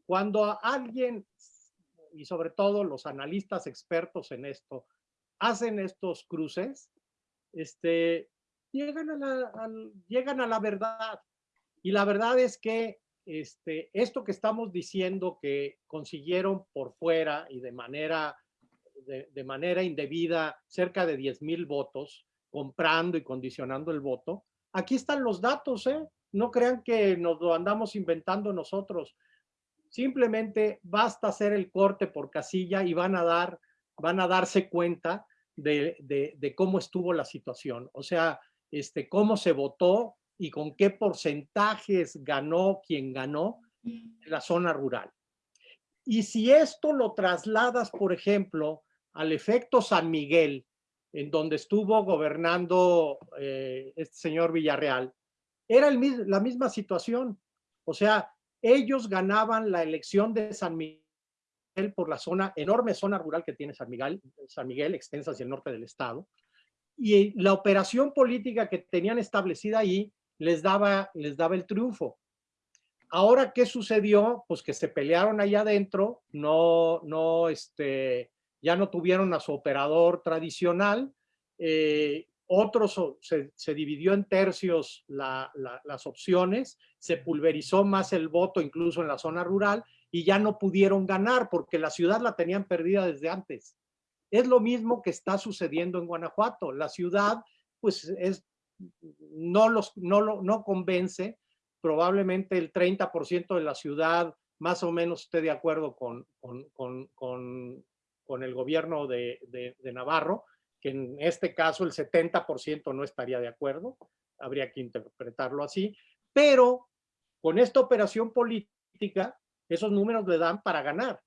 Speaker 6: Cuando alguien y sobre todo los analistas expertos en esto, hacen estos cruces, este, llegan, a la, llegan a la verdad. Y la verdad es que este, esto que estamos diciendo que consiguieron por fuera y de manera, de, manera indebida cerca de 10 mil votos, comprando y condicionando el voto, aquí están los datos, ¿eh? No crean que nos lo andamos inventando nosotros. Simplemente basta hacer el corte por casilla y van a, dar, van a darse cuenta de, de cómo estuvo la situación. O sea, este, cómo se votó y con qué porcentajes ganó quien ganó en la zona rural. Y si esto lo trasladas, por ejemplo, al efecto San Miguel, en donde estuvo gobernando eh, este señor Villarreal, era el, la misma situación. O sea, ellos ganaban la elección de San Miguel por la zona, enorme zona rural que tiene San Miguel, San Miguel, extensa hacia el norte del estado, y la operación política que tenían establecida ahí les daba, les daba el triunfo. Ahora, ¿qué sucedió? Pues que se pelearon allá adentro, no, no, este, ya no tuvieron a su operador tradicional, eh, otros se, se, dividió en tercios la, la, las opciones, se pulverizó más el voto incluso en la zona rural y ya no pudieron ganar porque la ciudad la tenían perdida desde antes. Es lo mismo que está sucediendo en Guanajuato. La ciudad pues es, no, los, no, lo, no convence, probablemente el 30% de la ciudad más o menos esté de acuerdo con, con, con, con, con el gobierno de, de, de Navarro, que en este caso el 70% no estaría de acuerdo, habría que interpretarlo así, pero con esta operación política, esos números le dan para ganar.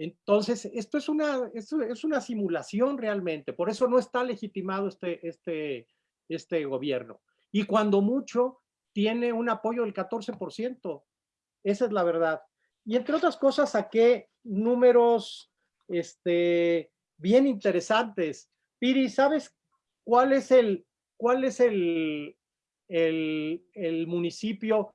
Speaker 6: Entonces, esto es una, es una simulación realmente, por eso no está legitimado este, este, este gobierno. Y cuando mucho, tiene un apoyo del 14%. Esa es la verdad. Y entre otras cosas, saqué números este, bien interesantes. Piri, ¿sabes cuál es el, cuál es el, el, el municipio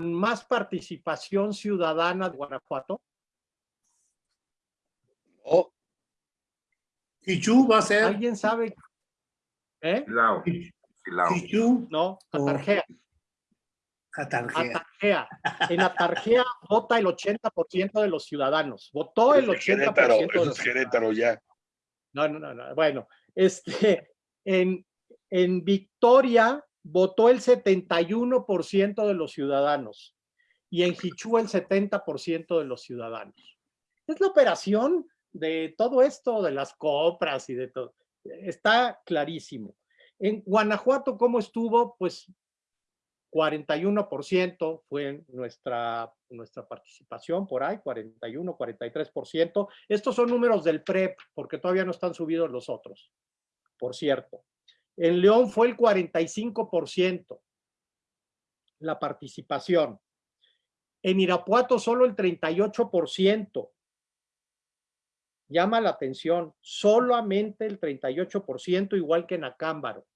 Speaker 6: más participación ciudadana de Guanajuato?
Speaker 1: Oh.
Speaker 2: Chichú va a ser.
Speaker 6: ¿Alguien sabe? ¿Eh?
Speaker 3: Silao.
Speaker 2: Chichú.
Speaker 6: No, Atarjea.
Speaker 2: Atarjea.
Speaker 6: Atarjea. En Atarjea vota el 80% de los ciudadanos. Votó el 80%.
Speaker 1: Querétaro,
Speaker 6: de los
Speaker 1: eso es Querétaro ya.
Speaker 6: No, no, no, no. Bueno, este, en, en Victoria votó el 71% de los ciudadanos y en Hichú el 70% de los ciudadanos. Es la operación de todo esto, de las compras y de todo. Está clarísimo. En Guanajuato, ¿cómo estuvo? Pues 41% fue nuestra, nuestra participación por ahí, 41, 43%. Estos son números del PREP, porque todavía no están subidos los otros, por cierto. En León fue el 45% la participación. En Irapuato solo el 38%. Llama la atención, solamente el 38%, igual que en Acámbaro.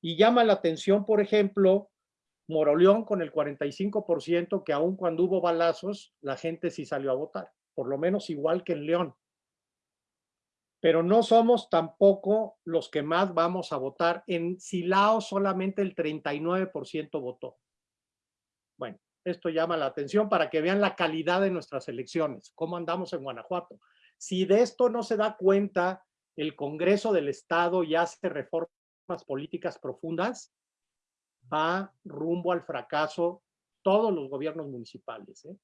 Speaker 6: Y llama la atención, por ejemplo, Moroleón con el 45%, que aun cuando hubo balazos, la gente sí salió a votar, por lo menos igual que en León pero no somos tampoco los que más vamos a votar. En Silao solamente el 39% votó. Bueno, esto llama la atención para que vean la calidad de nuestras elecciones, cómo andamos en Guanajuato. Si de esto no se da cuenta el Congreso del Estado y hace reformas políticas profundas, va rumbo al fracaso todos los gobiernos municipales. ¿eh?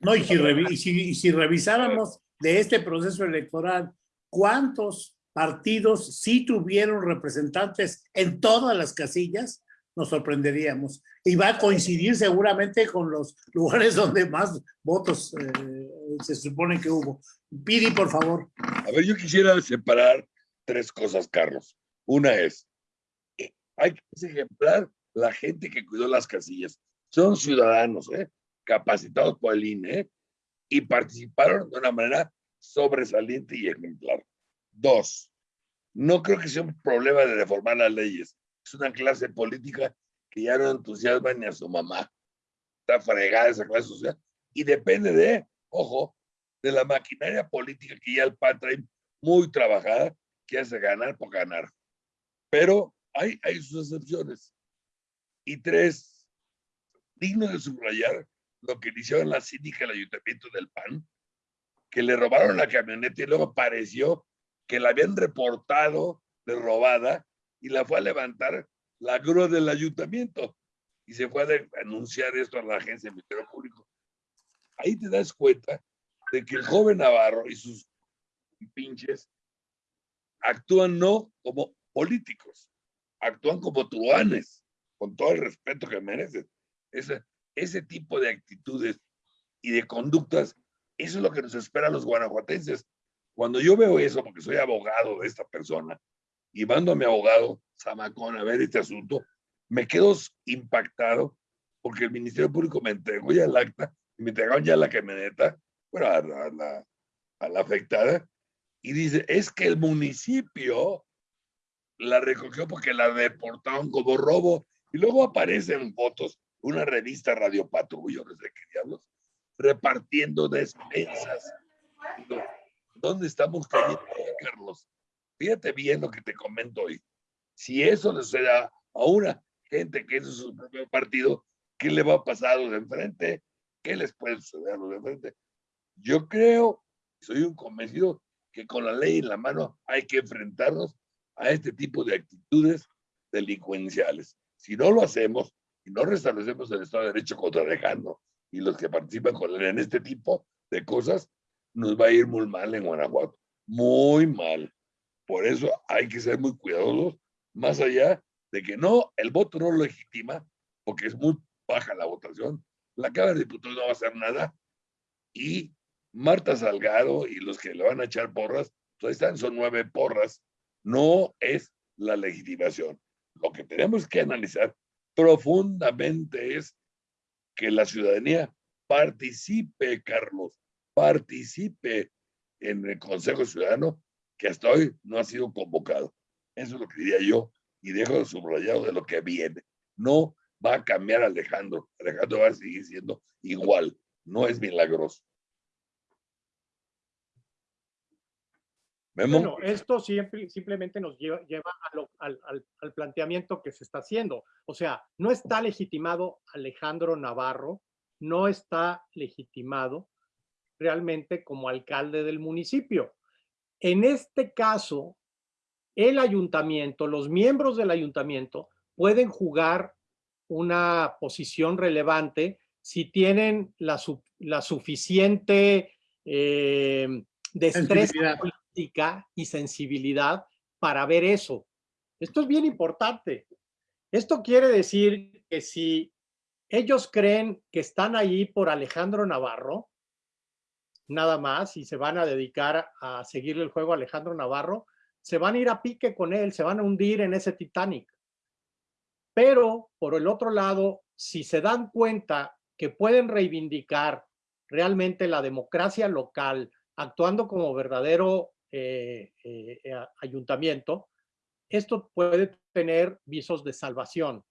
Speaker 2: No, y si, revi- y si- y si revisáramos de este proceso electoral, ¿cuántos partidos sí tuvieron representantes en todas las casillas? Nos sorprenderíamos. Y va a coincidir seguramente con los lugares donde más votos eh, se supone que hubo. Pidi, por favor.
Speaker 1: A ver, yo quisiera separar tres cosas, Carlos. Una es, eh, hay que ejemplar la gente que cuidó las casillas. Son ciudadanos, ¿eh? capacitados por el INE ¿eh? y participaron de una manera sobresaliente y ejemplar. Dos, no creo que sea un problema de reformar las leyes. Es una clase política que ya no entusiasma ni a su mamá. Está fregada esa clase social. Y depende de, ojo, de la maquinaria política que ya el PAN trae muy trabajada, que hace ganar por ganar. Pero hay, hay sus excepciones. Y tres, digno de subrayar lo que hicieron la síndica del ayuntamiento del PAN, que le robaron la camioneta y luego apareció que la habían reportado de robada y la fue a levantar la grúa del ayuntamiento y se fue a de- anunciar esto a la agencia del Ministerio Público. Ahí te das cuenta de que el joven Navarro y sus pinches actúan no como políticos, actúan como truanes, con todo el respeto que merecen. Ese, ese tipo de actitudes y de conductas, eso es lo que nos espera a los guanajuatenses. Cuando yo veo eso, porque soy abogado de esta persona, y mando a mi abogado Zamacón a ver este asunto, me quedo impactado porque el Ministerio Público me entregó ya el acta, y me entregaron ya la camioneta, bueno, a la, a la- la afectada, y dice, es que el municipio la recogió porque la reportaron como robo, y luego aparecen fotos, una revista Radio Patrullo, no sé qué diablos, repartiendo despensas. ¿Dónde estamos cayendo, Carlos? Fíjate bien lo que te comento hoy. Si eso le sucede a una gente que es de su propio partido, ¿qué le va a pasar a los de enfrente? ¿Qué les puede suceder a los de enfrente? Yo creo, soy un convencido que con la ley en la mano hay que enfrentarnos a este tipo de actitudes delincuenciales. Si no lo hacemos y no restablecemos el Estado de Derecho contra Alejandro y los que participan con él en este tipo de cosas, nos va a ir muy mal en Guanajuato. Muy mal. Por eso hay que ser muy cuidadosos, más allá de que no, el voto no lo legitima, porque es muy baja la votación. La Cámara de Diputados no va a hacer nada. Y Marta Salgado y los que le van a echar porras, pues están, son nueve porras. No es la legitimación. Lo que tenemos que analizar profundamente es que la ciudadanía participe, Carlos, participe en el Consejo Ciudadano que hasta hoy no ha sido convocado. Eso es lo que diría yo y dejo subrayado de lo que viene. No va a cambiar Alejandro. Alejandro va a seguir siendo igual. No es milagroso. Memo,
Speaker 6: Bueno, esto siempre, simplemente nos lleva, lleva a lo- al, al- al planteamiento que se está haciendo. O sea, no está legitimado Alejandro Navarro, no está legitimado realmente como alcalde del municipio. En este caso, el ayuntamiento, los miembros del ayuntamiento pueden jugar una posición relevante si tienen la, su- la suficiente eh, destreza Política y sensibilidad para ver eso. Esto es bien importante. Esto quiere decir que si ellos creen que están ahí por Alejandro Navarro, nada más, y se van a dedicar a seguirle el juego a Alejandro Navarro, se van a ir a pique con él, se van a hundir en ese Titanic. Pero, por el otro lado, si se dan cuenta que pueden reivindicar realmente la democracia local, actuando como verdadero eh, eh, eh, ayuntamiento, esto puede tener visos de salvación.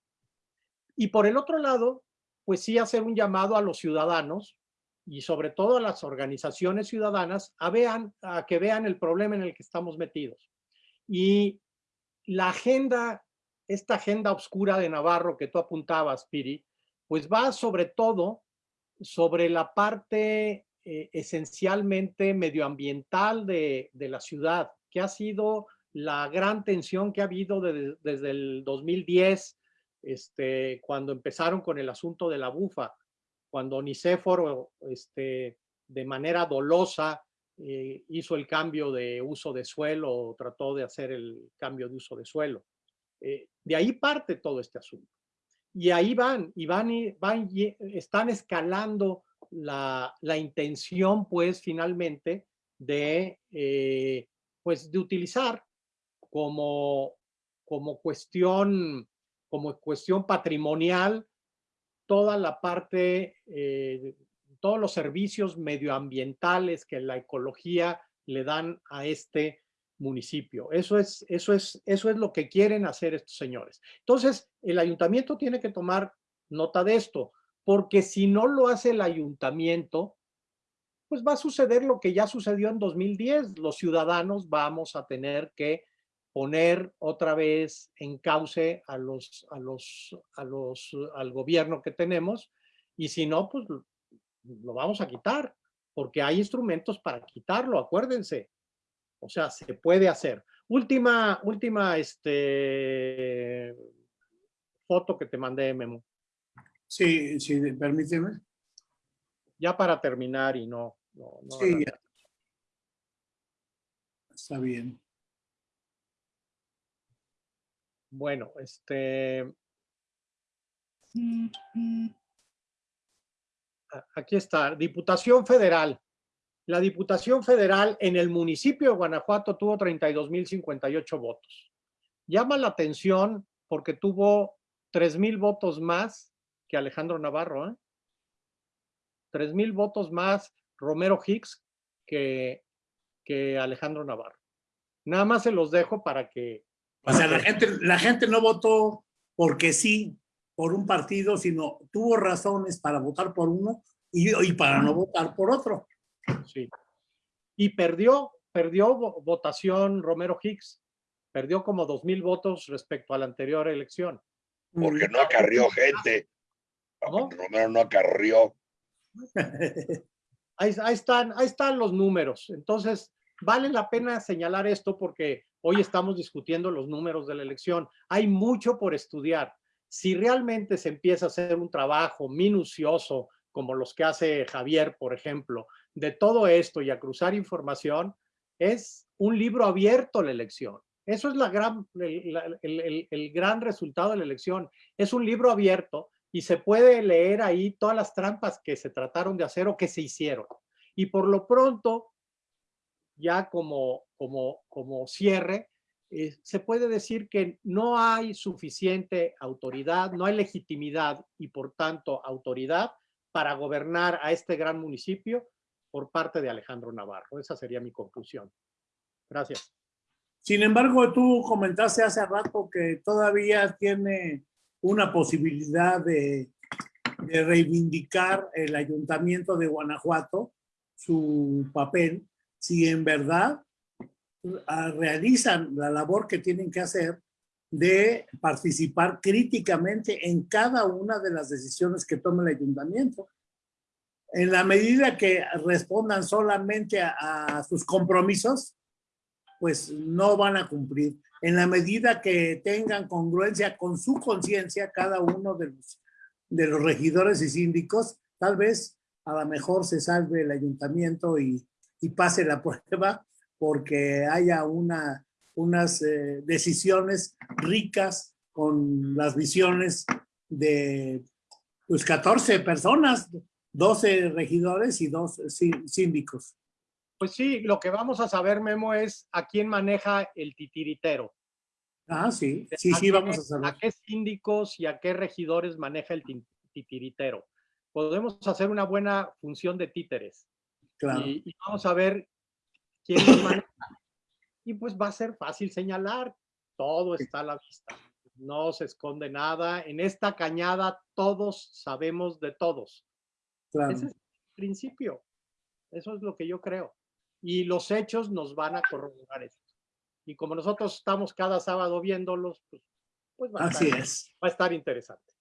Speaker 6: Y por el otro lado, pues sí hacer un llamado a los ciudadanos y sobre todo a las organizaciones ciudadanas a, vean, a que vean el problema en el que estamos metidos. Y la agenda, esta agenda oscura de Navarro que tú apuntabas, Piri, pues va sobre todo sobre la parte eh, esencialmente medioambiental de, de, la ciudad, que ha sido la gran tensión que ha habido de, desde el 2010, este, cuando empezaron con el asunto de la bufa, cuando Nicéforo este, de manera dolosa eh, hizo el cambio de uso de suelo o trató de hacer el cambio de uso de suelo. Eh, de ahí parte todo este asunto. Y ahí van, y van, y van están escalando la, la intención, pues, finalmente, de, eh, pues, de utilizar como, como cuestión, como cuestión patrimonial toda la parte, eh, todos los servicios medioambientales que la ecología le dan a este municipio. Eso es, eso es, eso es lo que quieren hacer estos señores. Entonces, el ayuntamiento tiene que tomar nota de esto, porque si no lo hace el ayuntamiento, pues va a suceder lo que ya sucedió en 2010. Los ciudadanos vamos a tener que poner otra vez en cauce al gobierno que tenemos y si no, pues lo vamos a quitar porque hay instrumentos para quitarlo, acuérdense. O sea, se puede hacer. Última, última, este, foto que te mandé, Memo.
Speaker 2: Sí, sí, permíteme.
Speaker 6: Ya para terminar y no. no, no
Speaker 2: sí, Está bien.
Speaker 6: Bueno, este... Aquí está, Diputación Federal. La Diputación Federal en el municipio de Guanajuato tuvo 32.058 votos. Llama la atención porque tuvo 3.000 votos más que Alejandro Navarro. ¿eh? 3.000 votos más Romero Hicks que, que Alejandro Navarro. Nada más se los dejo para que
Speaker 2: o sea, la gente, la gente no votó porque sí, por un partido, sino tuvo razones para votar por uno y, y para no votar por otro.
Speaker 6: Sí. Y perdió, perdió votación Romero Hicks. Perdió como dos mil votos respecto a la anterior elección.
Speaker 1: Porque no acarrió gente.
Speaker 6: ¿Cómo?
Speaker 1: Romero no acarrió.
Speaker 6: Ahí, ahí, están, ahí están los números. Entonces, vale la pena señalar esto porque hoy estamos discutiendo los números de la elección. Hay mucho por estudiar. Si realmente se empieza a hacer un trabajo minucioso, como los que hace Javier, por ejemplo, de todo esto y a cruzar información, es un libro abierto la elección. Eso es la gran, el, el, el, gran resultado de la elección. Es un libro abierto y se puede leer ahí todas las trampas que se trataron de hacer o que se hicieron. Y por lo pronto, ya como, como, como cierre, eh, se puede decir que no hay suficiente autoridad, no hay legitimidad y por tanto autoridad para gobernar a este gran municipio por parte de Alejandro Navarro. Esa sería mi conclusión. Gracias.
Speaker 2: Sin embargo, tú comentaste hace rato que todavía tiene una posibilidad de, reivindicar el ayuntamiento de Guanajuato, su papel, si en verdad ah, realizan la labor que tienen que hacer de participar críticamente en cada una de las decisiones que tome el ayuntamiento. En la medida que respondan solamente a, a sus compromisos, pues no van a cumplir. En la medida que tengan congruencia con su conciencia cada uno de los, de los regidores y síndicos, tal vez a lo mejor se salve el ayuntamiento y, y pase la prueba porque haya una, unas eh, decisiones ricas con las visiones de pues 14 personas, 12 regidores y dos síndicos.
Speaker 6: Pues sí, lo que vamos a saber, Memo, es a quién maneja el titiritero.
Speaker 2: Ah, sí, sí, sí, vamos a saber.
Speaker 6: A qué síndicos y a qué regidores maneja el titiritero. Podemos hacer una buena función de títeres. Y, vamos a ver quién maneja. Y pues va a ser fácil señalar, todo está a la vista, no se esconde nada. En esta cañada todos sabemos de todos. Ese es el principio. Eso es lo que yo creo. Y los hechos nos van a corroborar esto. Y como nosotros estamos cada sábado viéndolos, pues, pues va, a
Speaker 2: Así
Speaker 6: estar,
Speaker 2: es.
Speaker 6: va a estar interesante.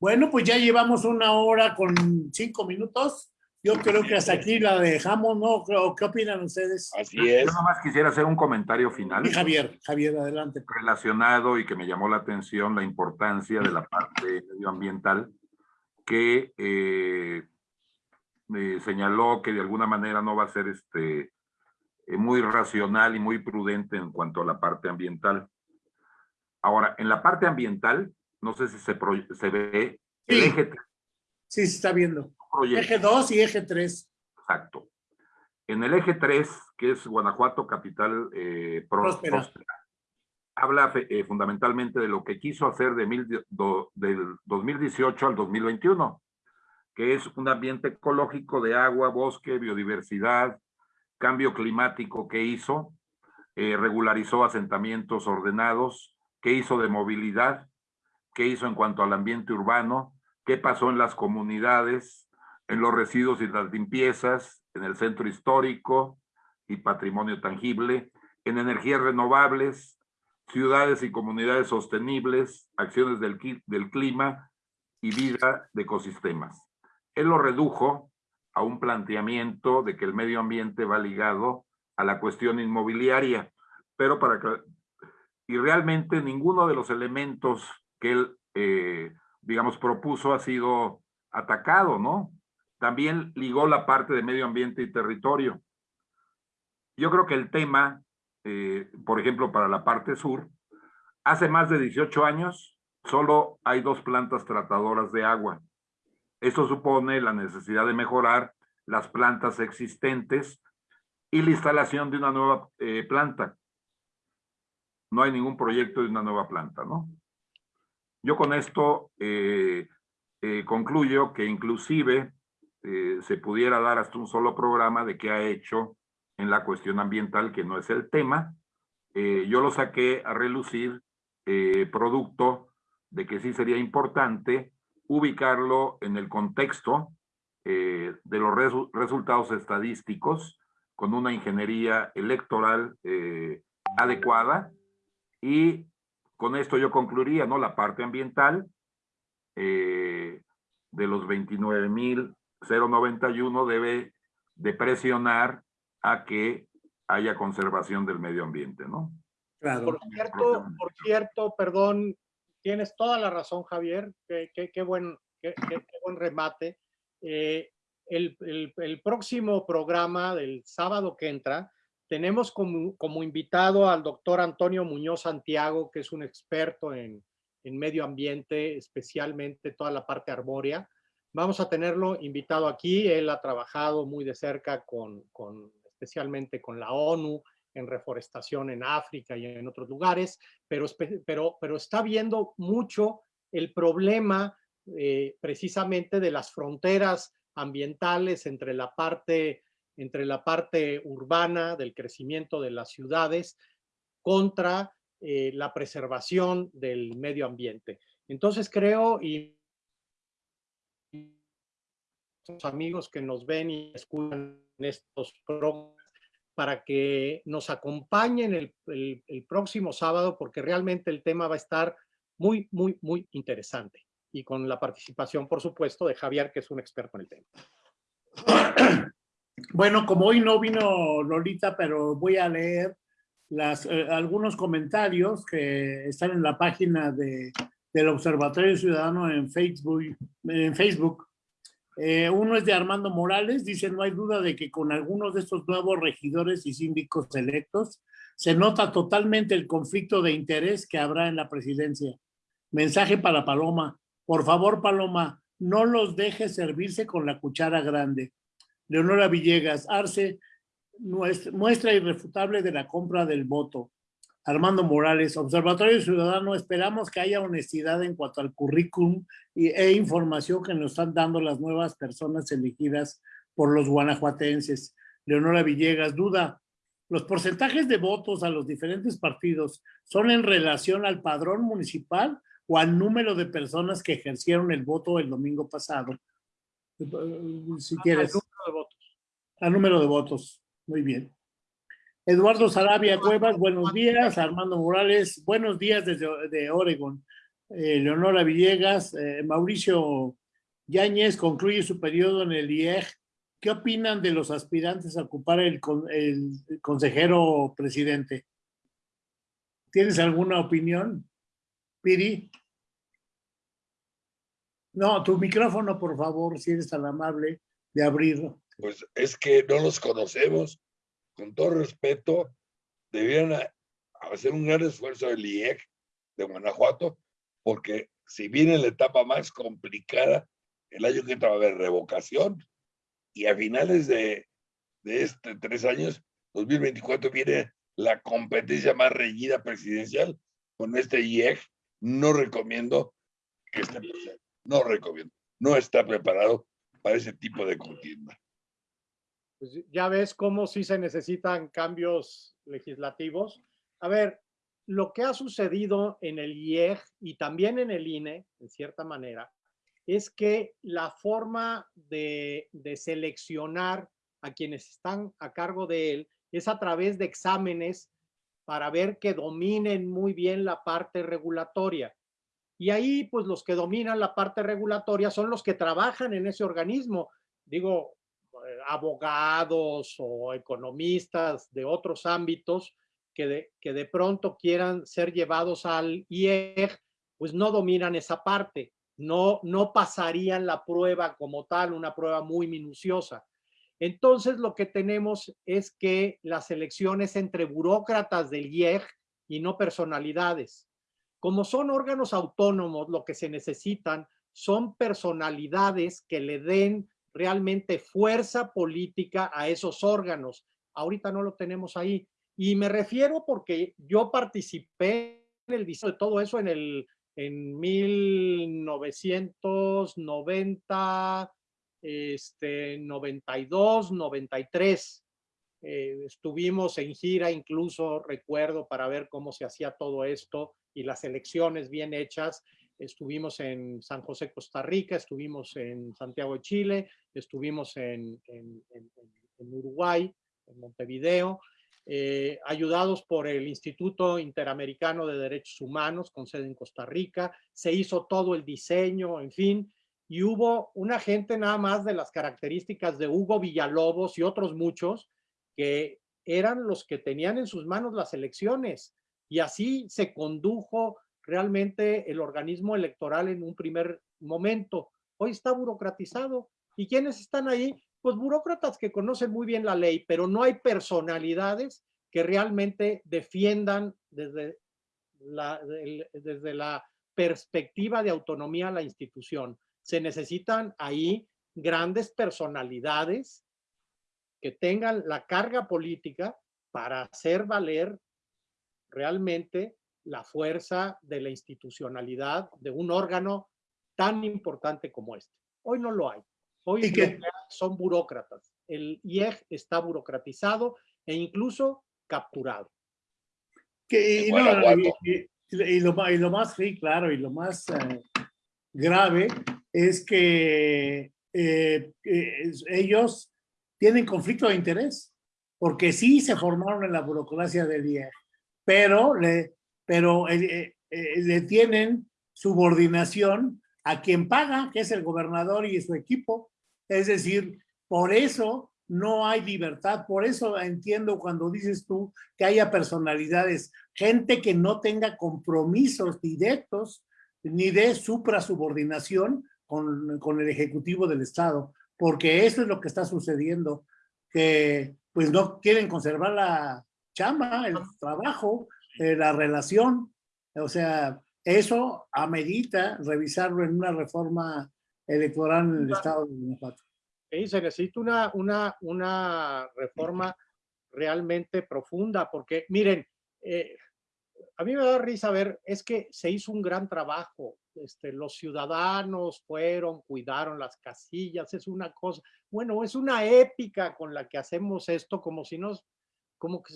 Speaker 2: Bueno, pues ya llevamos una hora con cinco minutos. Yo creo que hasta aquí la dejamos, ¿no? ¿Qué opinan ustedes?
Speaker 1: Así es.
Speaker 3: Yo nomás quisiera hacer un comentario final.
Speaker 2: Y Javier, Javier, adelante.
Speaker 3: Relacionado y que me llamó la atención la importancia de la parte medioambiental que eh, eh, señaló que de alguna manera no va a ser este, muy racional y muy prudente en cuanto a la parte ambiental. Ahora, en la parte ambiental, no sé si se, se ve el
Speaker 2: Sí.
Speaker 3: eje
Speaker 2: Sí, se está viendo.
Speaker 3: proyecto.
Speaker 2: Eje 2 y eje 3.
Speaker 3: Exacto. En el eje 3, que es Guanajuato, capital eh,
Speaker 2: Próspera.
Speaker 3: próspera, habla eh, fundamentalmente de lo que quiso hacer de mil, do- del 2018 al 2021, que es un ambiente ecológico de agua, bosque, biodiversidad, cambio climático que hizo, eh, regularizó asentamientos ordenados, qué hizo de movilidad, qué hizo en cuanto al ambiente urbano, qué pasó en las comunidades, en los residuos y las limpiezas, en el centro histórico y patrimonio tangible, en energías renovables, ciudades y comunidades sostenibles, acciones del, del clima y vida de ecosistemas. Él lo redujo a un planteamiento de que el medio ambiente va ligado a la cuestión inmobiliaria, pero para que, y realmente ninguno de los elementos que él, eh, digamos, propuso ha sido atacado, ¿no? También ligó la parte de medio ambiente y territorio. Yo creo que el tema, eh, por ejemplo, para la parte sur, hace más de 18 años solo hay dos plantas tratadoras de agua. Esto supone la necesidad de mejorar las plantas existentes y la instalación de una nueva eh, planta. No hay ningún proyecto de una nueva planta, ¿no? Yo con esto eh, eh, concluyo que inclusive se pudiera dar hasta un solo programa de qué ha hecho en la cuestión ambiental, que no es el tema. Yo lo saqué a relucir producto de que sí sería importante ubicarlo en el contexto eh, de los resu- resultados estadísticos con una ingeniería electoral eh, adecuada y con esto yo concluiría, ¿no? La parte ambiental eh, de los 29.091 debe de presionar a que haya conservación del medio ambiente, ¿no?
Speaker 2: Claro.
Speaker 6: Por cierto, por cierto, perdón, tienes toda la razón, Javier. Qué, qué- qué buen, remate. Eh, el, próximo programa del sábado que entra, tenemos como, invitado al doctor Antonio Muñoz Santiago, que es un experto en, medio ambiente, especialmente toda la parte arbórea. Vamos a tenerlo invitado aquí. Él ha trabajado muy de cerca con especialmente con la ONU en reforestación en África y en otros lugares, pero, pero, pero está viendo mucho el problema eh, precisamente de las fronteras ambientales entre la parte entre la parte urbana del crecimiento de las ciudades contra eh, la preservación del medio ambiente. Entonces creo y los amigos que nos ven y escuchan estos programas para que nos acompañen el, próximo sábado, porque realmente el tema va a estar muy, muy, muy interesante. Y con la participación, por supuesto, de Javier, que es un experto en el tema.
Speaker 2: Bueno, como hoy no vino Lolita, pero voy a leer eh, algunos comentarios que están en la página de, del Observatorio Ciudadano en Facebook. En Facebook. Eh, uno es de Armando Morales, dice, no hay duda de que con algunos de estos nuevos regidores y síndicos electos se nota totalmente el conflicto de interés que habrá en la presidencia. Mensaje para Paloma. Por favor, Paloma, no los dejes servirse con la cuchara grande. Leonora Villegas, Arce, muestra irrefutable de la compra del voto. Armando Morales, Observatorio Ciudadano, esperamos que haya honestidad en cuanto al currículum y, e información que nos están dando las nuevas personas elegidas por los guanajuatenses. Leonora Villegas, duda, ¿los porcentajes de votos a los diferentes partidos son en relación al padrón municipal o al número de personas que ejercieron el voto el domingo pasado? Si quieres.
Speaker 6: Al número de votos.
Speaker 2: Al número de votos. Muy bien. Eduardo Sarabia Cuevas, buenos días. Armando Morales, buenos días desde de Oregon. Eh, Leonora Villegas, eh, Mauricio Yáñez concluye su periodo en el IEG. ¿Qué opinan de los aspirantes a ocupar el, el consejero presidente? ¿Tienes alguna opinión, Piri? No, tu micrófono, por favor, si eres tan amable. de abrirlo.
Speaker 1: Pues es que no los conocemos. Con todo respeto, debieran hacer un gran esfuerzo el IEC de Guanajuato, porque si viene la etapa más complicada, el año que entra va a haber revocación y a finales de, de este tres años, 2024, viene la competencia más reñida presidencial con este IEC. No recomiendo que esté presente. No recomiendo. No está preparado para ese tipo de contienda.
Speaker 6: Pues ya ves cómo sí se necesitan cambios legislativos. A ver, lo que ha sucedido en el IEG y también en el INE, en cierta manera, es que la forma de, de seleccionar a quienes están a cargo de él es a través de exámenes para ver que dominen muy bien la parte regulatoria. Y ahí, pues los que dominan la parte regulatoria son los que trabajan en ese organismo. Digo, abogados o economistas de otros ámbitos que de, que de pronto quieran ser llevados al IEG, pues no dominan esa parte, no, no pasarían la prueba como tal, una prueba muy minuciosa. Entonces lo que tenemos es que las elecciones entre burócratas del IEG y no personalidades. Como son órganos autónomos, lo que se necesitan son personalidades que le den realmente fuerza política a esos órganos. Ahorita no lo tenemos ahí. Y me refiero porque yo participé en el diseño de todo eso en el en 1990, este, 92, 93. Eh, estuvimos en gira, incluso recuerdo, para ver cómo se hacía todo esto y las elecciones bien hechas. Estuvimos en San José, Costa Rica, estuvimos en Santiago de Chile, estuvimos en, Uruguay, en Montevideo, eh, ayudados por el Instituto Interamericano de Derechos Humanos, con sede en Costa Rica. Se hizo todo el diseño, en fin, y hubo una gente nada más de las características de Hugo Villalobos y otros muchos que eran los que tenían en sus manos las elecciones. Y así se condujo realmente el organismo electoral en un primer momento. Hoy está burocratizado. ¿Y quiénes están ahí? Pues burócratas que conocen muy bien la ley, pero no hay personalidades que realmente defiendan desde la, desde la perspectiva de autonomía la institución. Se necesitan ahí grandes personalidades que tengan la carga política para hacer valer realmente la fuerza de la institucionalidad de un órgano tan importante como este. Hoy no lo hay. Hoy
Speaker 2: ¿Y que,
Speaker 6: son burócratas. El IEG está burocratizado e incluso capturado.
Speaker 2: Que, y, no, y, y, lo, y, lo, más, sí, claro, y lo más eh, grave es que eh, eh, ellos tienen conflicto de interés, porque sí se formaron en la burocracia del IEG, pero le, pero eh, eh, le tienen subordinación a quien paga, que es el gobernador y su equipo. Es decir, por eso no hay libertad, por eso entiendo cuando dices tú que haya personalidades, gente que no tenga compromisos directos ni de suprasubordinación con, con el Ejecutivo del Estado, porque eso es lo que está sucediendo, que pues no quieren conservar la chamba, el trabajo, eh, la relación, o sea, eso amerita revisarlo en una reforma electoral en el Estado de Guanajuato.
Speaker 6: Sí, se necesita una, una, una reforma realmente profunda, porque miren, eh, a mí me da risa ver, es que se hizo un gran trabajo, este, los ciudadanos fueron, cuidaron las casillas, es una cosa, bueno, es una épica con la que hacemos esto, como si nos, como que,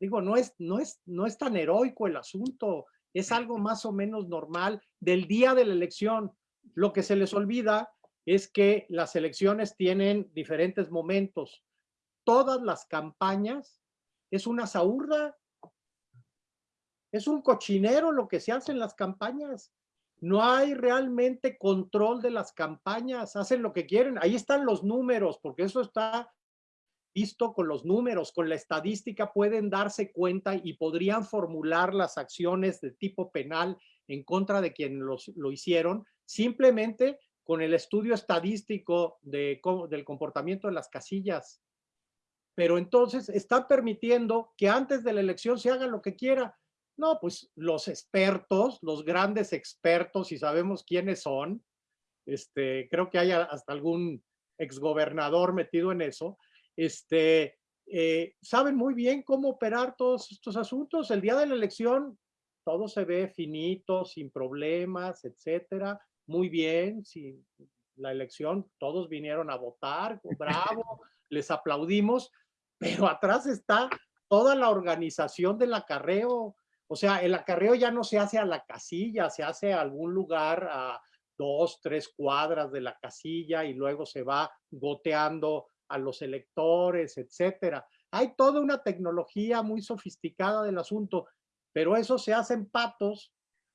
Speaker 6: digo, no es, no es, no es tan heroico el asunto, es algo más o menos normal del día de la elección. Lo que se les olvida es que las elecciones tienen diferentes momentos. Todas las campañas es una saurda, es un cochinero lo que se hace en las campañas. No hay realmente control de las campañas, hacen lo que quieren. Ahí están los números, porque eso está visto con los números, con la estadística, pueden darse cuenta y podrían formular las acciones de tipo penal en contra de quien los, lo hicieron, simplemente con el estudio estadístico de, del comportamiento de las casillas. Pero entonces están permitiendo que antes de la elección se haga lo que quiera. No, pues los expertos, los grandes expertos, y sabemos quiénes son, este, creo que hay hasta algún exgobernador metido en eso, este, eh, saben muy bien cómo operar todos estos asuntos. El día de la elección todo se ve finito, sin problemas, etcétera. Muy bien, si la elección, todos vinieron a votar, bravo, les aplaudimos, pero atrás está toda la organización del acarreo. O sea, el acarreo ya no se hace a la casilla, se hace a algún lugar a dos, tres cuadras de la casilla y luego se va goteando a los electores, etcétera. Hay toda una tecnología muy sofisticada del asunto, pero eso se hace en patos,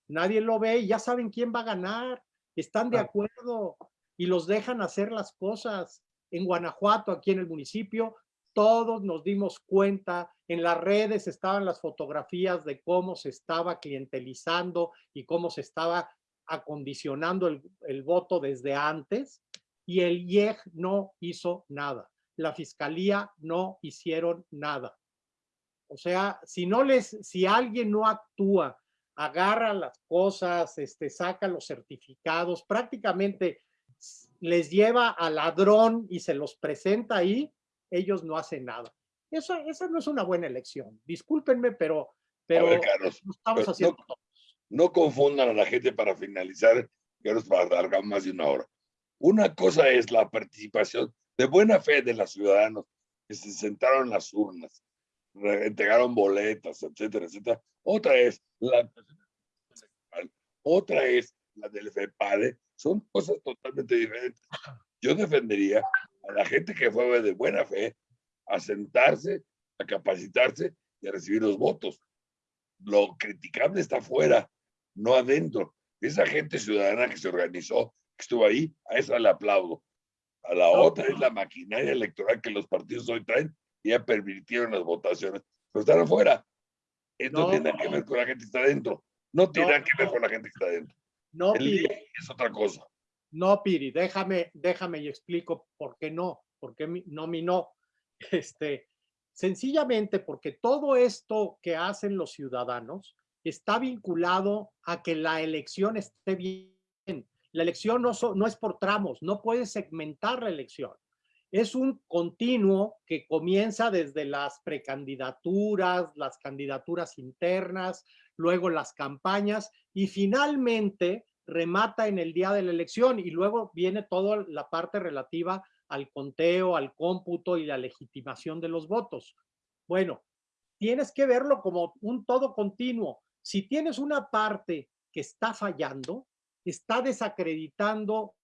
Speaker 6: nadie lo ve y ya saben quién va a ganar, están de acuerdo y los dejan hacer las cosas. En Guanajuato, aquí en el municipio, todos nos dimos cuenta, en las redes estaban las fotografías de cómo se estaba clientelizando y cómo se estaba acondicionando el, el voto desde antes y el IEG no hizo nada. La fiscalía no hicieron nada. O sea, si no les, si alguien no actúa, agarra las cosas, este, saca los certificados, prácticamente les lleva al ladrón y se los presenta ahí, ellos no hacen nada. Eso, esa no es una buena elección. Discúlpenme, pero, pero
Speaker 1: no estamos haciendo no, confundan a la gente para finalizar, que nos va a dar más de una hora. Una cosa es la participación de buena fe de los ciudadanos que se sentaron en las urnas, entregaron boletas, etcétera, etcétera. Otra es la otra es la del FEPADE. Son cosas totalmente diferentes. Yo defendería a la gente que fue de buena fe a sentarse, a capacitarse y a recibir los votos. Lo criticable está afuera, no adentro. Esa gente ciudadana que se organizó estuvo ahí, a esa le aplaudo. A la otra es la maquinaria electoral que los partidos hoy traen y ya permitieron las votaciones, pero están afuera. Esto no tiene que ver con la gente que está adentro. No tiene que ver con la gente que está adentro.
Speaker 6: No, Piri.
Speaker 1: Es otra cosa.
Speaker 6: No, Piri, déjame, déjame y explico por qué no, por qué no mi no. Este, sencillamente porque todo esto que hacen los ciudadanos está vinculado a que la elección esté bien la elección no, es por tramos, no puedes segmentar la elección. Es un continuo que comienza desde las precandidaturas, las candidaturas internas, luego las campañas y finalmente remata en el día de la elección y luego viene toda la parte relativa al conteo, al cómputo y la legitimación de los votos. Bueno, tienes que verlo como un todo continuo. Si tienes una parte que está fallando, está desacreditando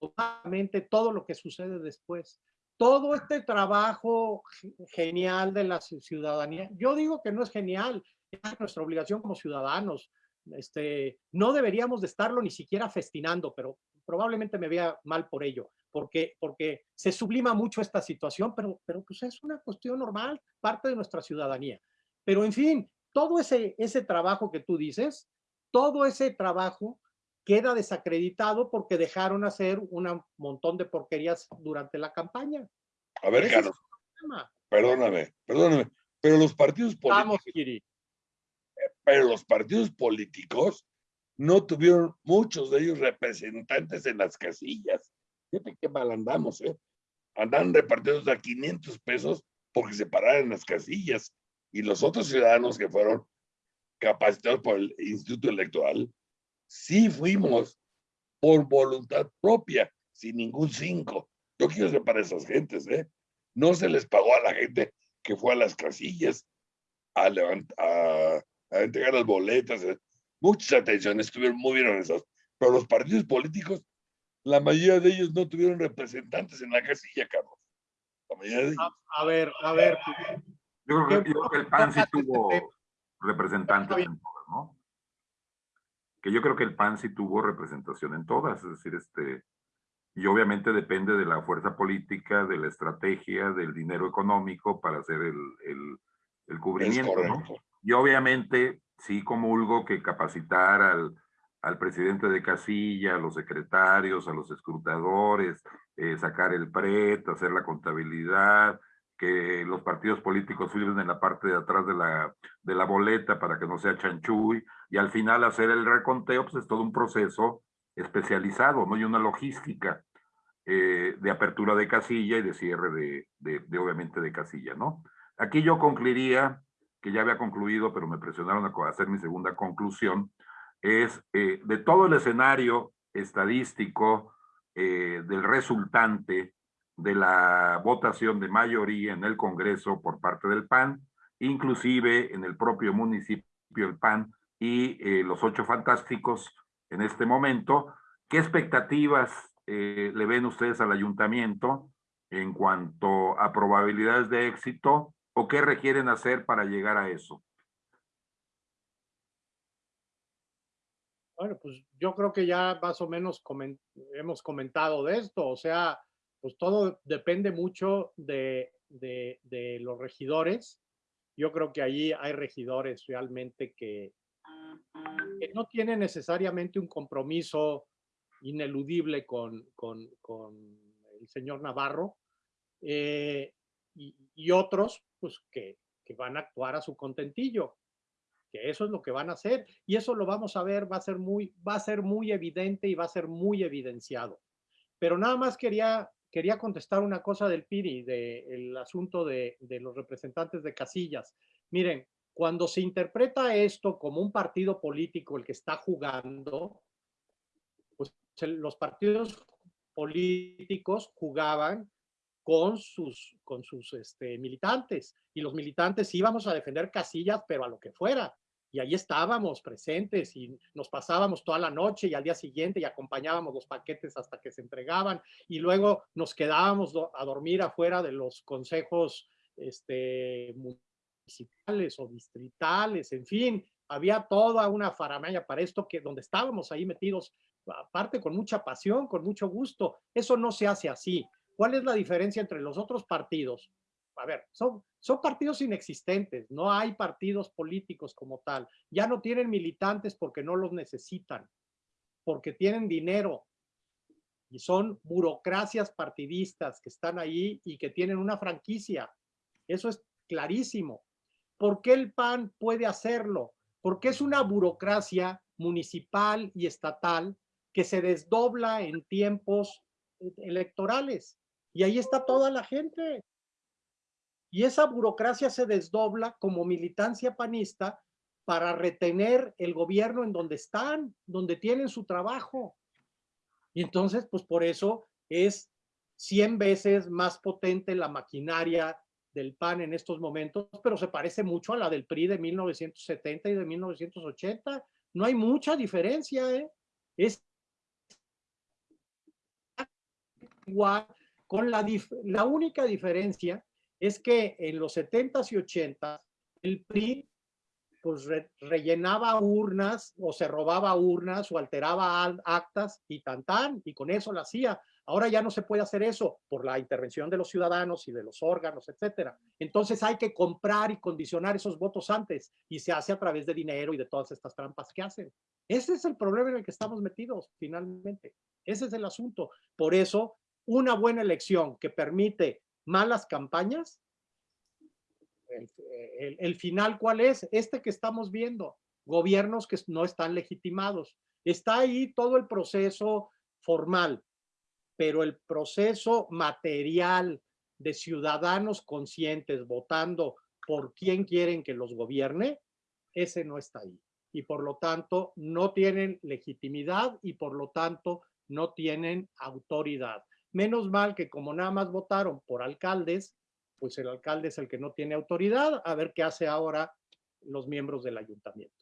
Speaker 6: totalmente todo lo que sucede después. Todo este trabajo genial de la ciudadanía, yo digo que no es genial, es nuestra obligación como ciudadanos. Este, no deberíamos de estarlo ni siquiera festinando, pero probablemente me vea mal por ello, porque, porque se sublima mucho esta situación, pero, pero pues es una cuestión normal, parte de nuestra ciudadanía. Pero en fin, todo ese, ese trabajo que tú dices, todo ese trabajo queda desacreditado porque dejaron hacer un montón de porquerías durante la campaña.
Speaker 1: A ver, Carlos, perdóname, perdóname, pero los partidos
Speaker 6: políticos,
Speaker 1: pero los partidos políticos no tuvieron muchos de ellos representantes en las casillas. Fíjate qué mal andamos, ¿eh? Andan repartidos a 500 pesos porque se pararon en las casillas y los otros ciudadanos que fueron capacitados por el Instituto Electoral, sí fuimos por voluntad propia, sin ningún cinco. Yo quiero separar a esas gentes, ¿eh? No se les pagó a la gente que fue a las casillas a, a, a entregar las boletas. ¿eh? Muchas atenciones, estuvieron muy bien organizados. Pero los partidos políticos, la mayoría de ellos no tuvieron representantes en la casilla, Carlos. La mayoría de ellos.
Speaker 6: A, ver, a ver.
Speaker 3: Yo creo, que, yo creo que el PAN sí tuvo representantes en todas, ¿no? Que yo creo que el PAN sí tuvo representación en todas, es decir, este, y obviamente depende de la fuerza política, de la estrategia, del dinero económico para hacer el, el, el cubrimiento, ¿no? Y obviamente sí comulgo que capacitar al, al presidente de casilla, a los secretarios, a los escrutadores, eh, sacar el PRET, hacer la contabilidad, que los partidos políticos firmen en la parte de atrás de la, de la boleta para que no sea chanchuy, y al final hacer el reconteo, pues es todo un proceso especializado, ¿no? Y una logística eh, de apertura de casilla y de cierre de, de, obviamente, de casilla, ¿no? Aquí yo concluiría, que ya había concluido, pero me presionaron a hacer mi segunda conclusión, es eh, de todo el escenario estadístico eh, del resultante de la votación de mayoría en el Congreso por parte del PAN, inclusive en el propio municipio el PAN y eh, los ocho fantásticos en este momento. ¿Qué expectativas eh, le ven ustedes al ayuntamiento en cuanto a probabilidades de éxito o qué requieren hacer para llegar a eso?
Speaker 6: Bueno, pues yo creo que ya más o menos hemos comentado de esto, o sea, pues todo depende mucho de, de, de, los regidores. Yo creo que ahí hay regidores realmente que, que no tienen necesariamente un compromiso ineludible con, con, con el señor Navarro eh, y, y, otros pues que, que van a actuar a su contentillo que eso es lo que van a hacer y eso lo vamos a ver, va a ser muy, va a ser muy evidente y va a ser muy evidenciado. Pero nada más quería, quería contestar una cosa del PIRI, del asunto de, los representantes de casillas. Miren, cuando se interpreta esto como un partido político el que está jugando, pues los partidos políticos jugaban con sus, con sus este, militantes y los militantes íbamos a defender casillas, pero a lo que fuera y ahí estábamos presentes y nos pasábamos toda la noche y al día siguiente y acompañábamos los paquetes hasta que se entregaban y luego nos quedábamos a dormir afuera de los consejos este, municipales o distritales, en fin, había toda una faramaya para esto que donde estábamos ahí metidos, aparte con mucha pasión, con mucho gusto, eso no se hace así. ¿Cuál es la diferencia entre los otros partidos? A ver, son, son partidos inexistentes, no hay partidos políticos como tal, ya no tienen militantes porque no los necesitan, porque tienen dinero y son burocracias partidistas que están ahí y que tienen una franquicia. Eso es clarísimo. ¿Por qué el PAN puede hacerlo? Porque es una burocracia municipal y estatal que se desdobla en tiempos electorales. Y ahí está toda la gente. Y esa burocracia se desdobla como militancia panista para retener el gobierno en donde están, donde tienen su trabajo. Y entonces, pues por eso es 100 veces más potente la maquinaria del PAN en estos momentos, pero se parece mucho a la del PRI de 1970 y de 1980. No hay mucha diferencia, ¿eh? Es igual, con la, la única diferencia es que en los 70s y 80s el PRI pues rellenaba urnas o se robaba urnas o alteraba actas y tan tan, y con eso lo hacía. Ahora ya no se puede hacer eso por la intervención de los ciudadanos y de los órganos, etcétera. Entonces hay que comprar y condicionar esos votos antes y se hace a través de dinero y de todas estas trampas que hacen. Ese es el problema en el que estamos metidos finalmente. Ese es el asunto. Por eso, una buena elección que permite malas campañas, el, final cuál es? Este que estamos viendo, gobiernos que no están legitimados. Está ahí todo el proceso formal, pero el proceso material de ciudadanos conscientes votando por quién quieren que los gobierne, ese no está ahí. Y por lo tanto no tienen legitimidad y por lo tanto no tienen autoridad. Menos mal que como nada más votaron por alcaldes, pues el alcalde es el que no tiene autoridad, a ver qué hace ahora los miembros del ayuntamiento.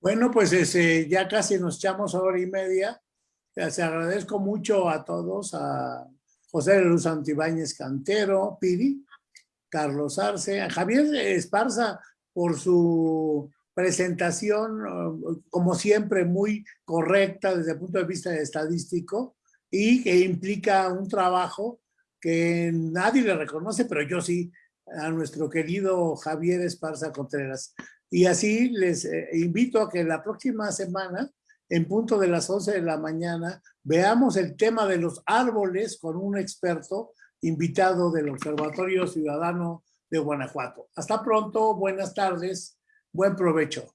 Speaker 2: Bueno, pues ese, ya casi nos echamos hora y media. Les agradezco mucho a todos, a José Luz Antibáñez Cantero, Piri, Carlos Arce, a Javier Esparza por su presentación, como siempre, muy correcta desde el punto de vista estadístico, y que implica un trabajo que nadie le reconoce, pero yo sí, a nuestro querido Javier Esparza Contreras. Y así les eh, invito a que la próxima semana, en punto de las 11 de la mañana, veamos el tema de los árboles con un experto invitado del Observatorio Ciudadano de Guanajuato. Hasta pronto, buenas tardes, buen provecho.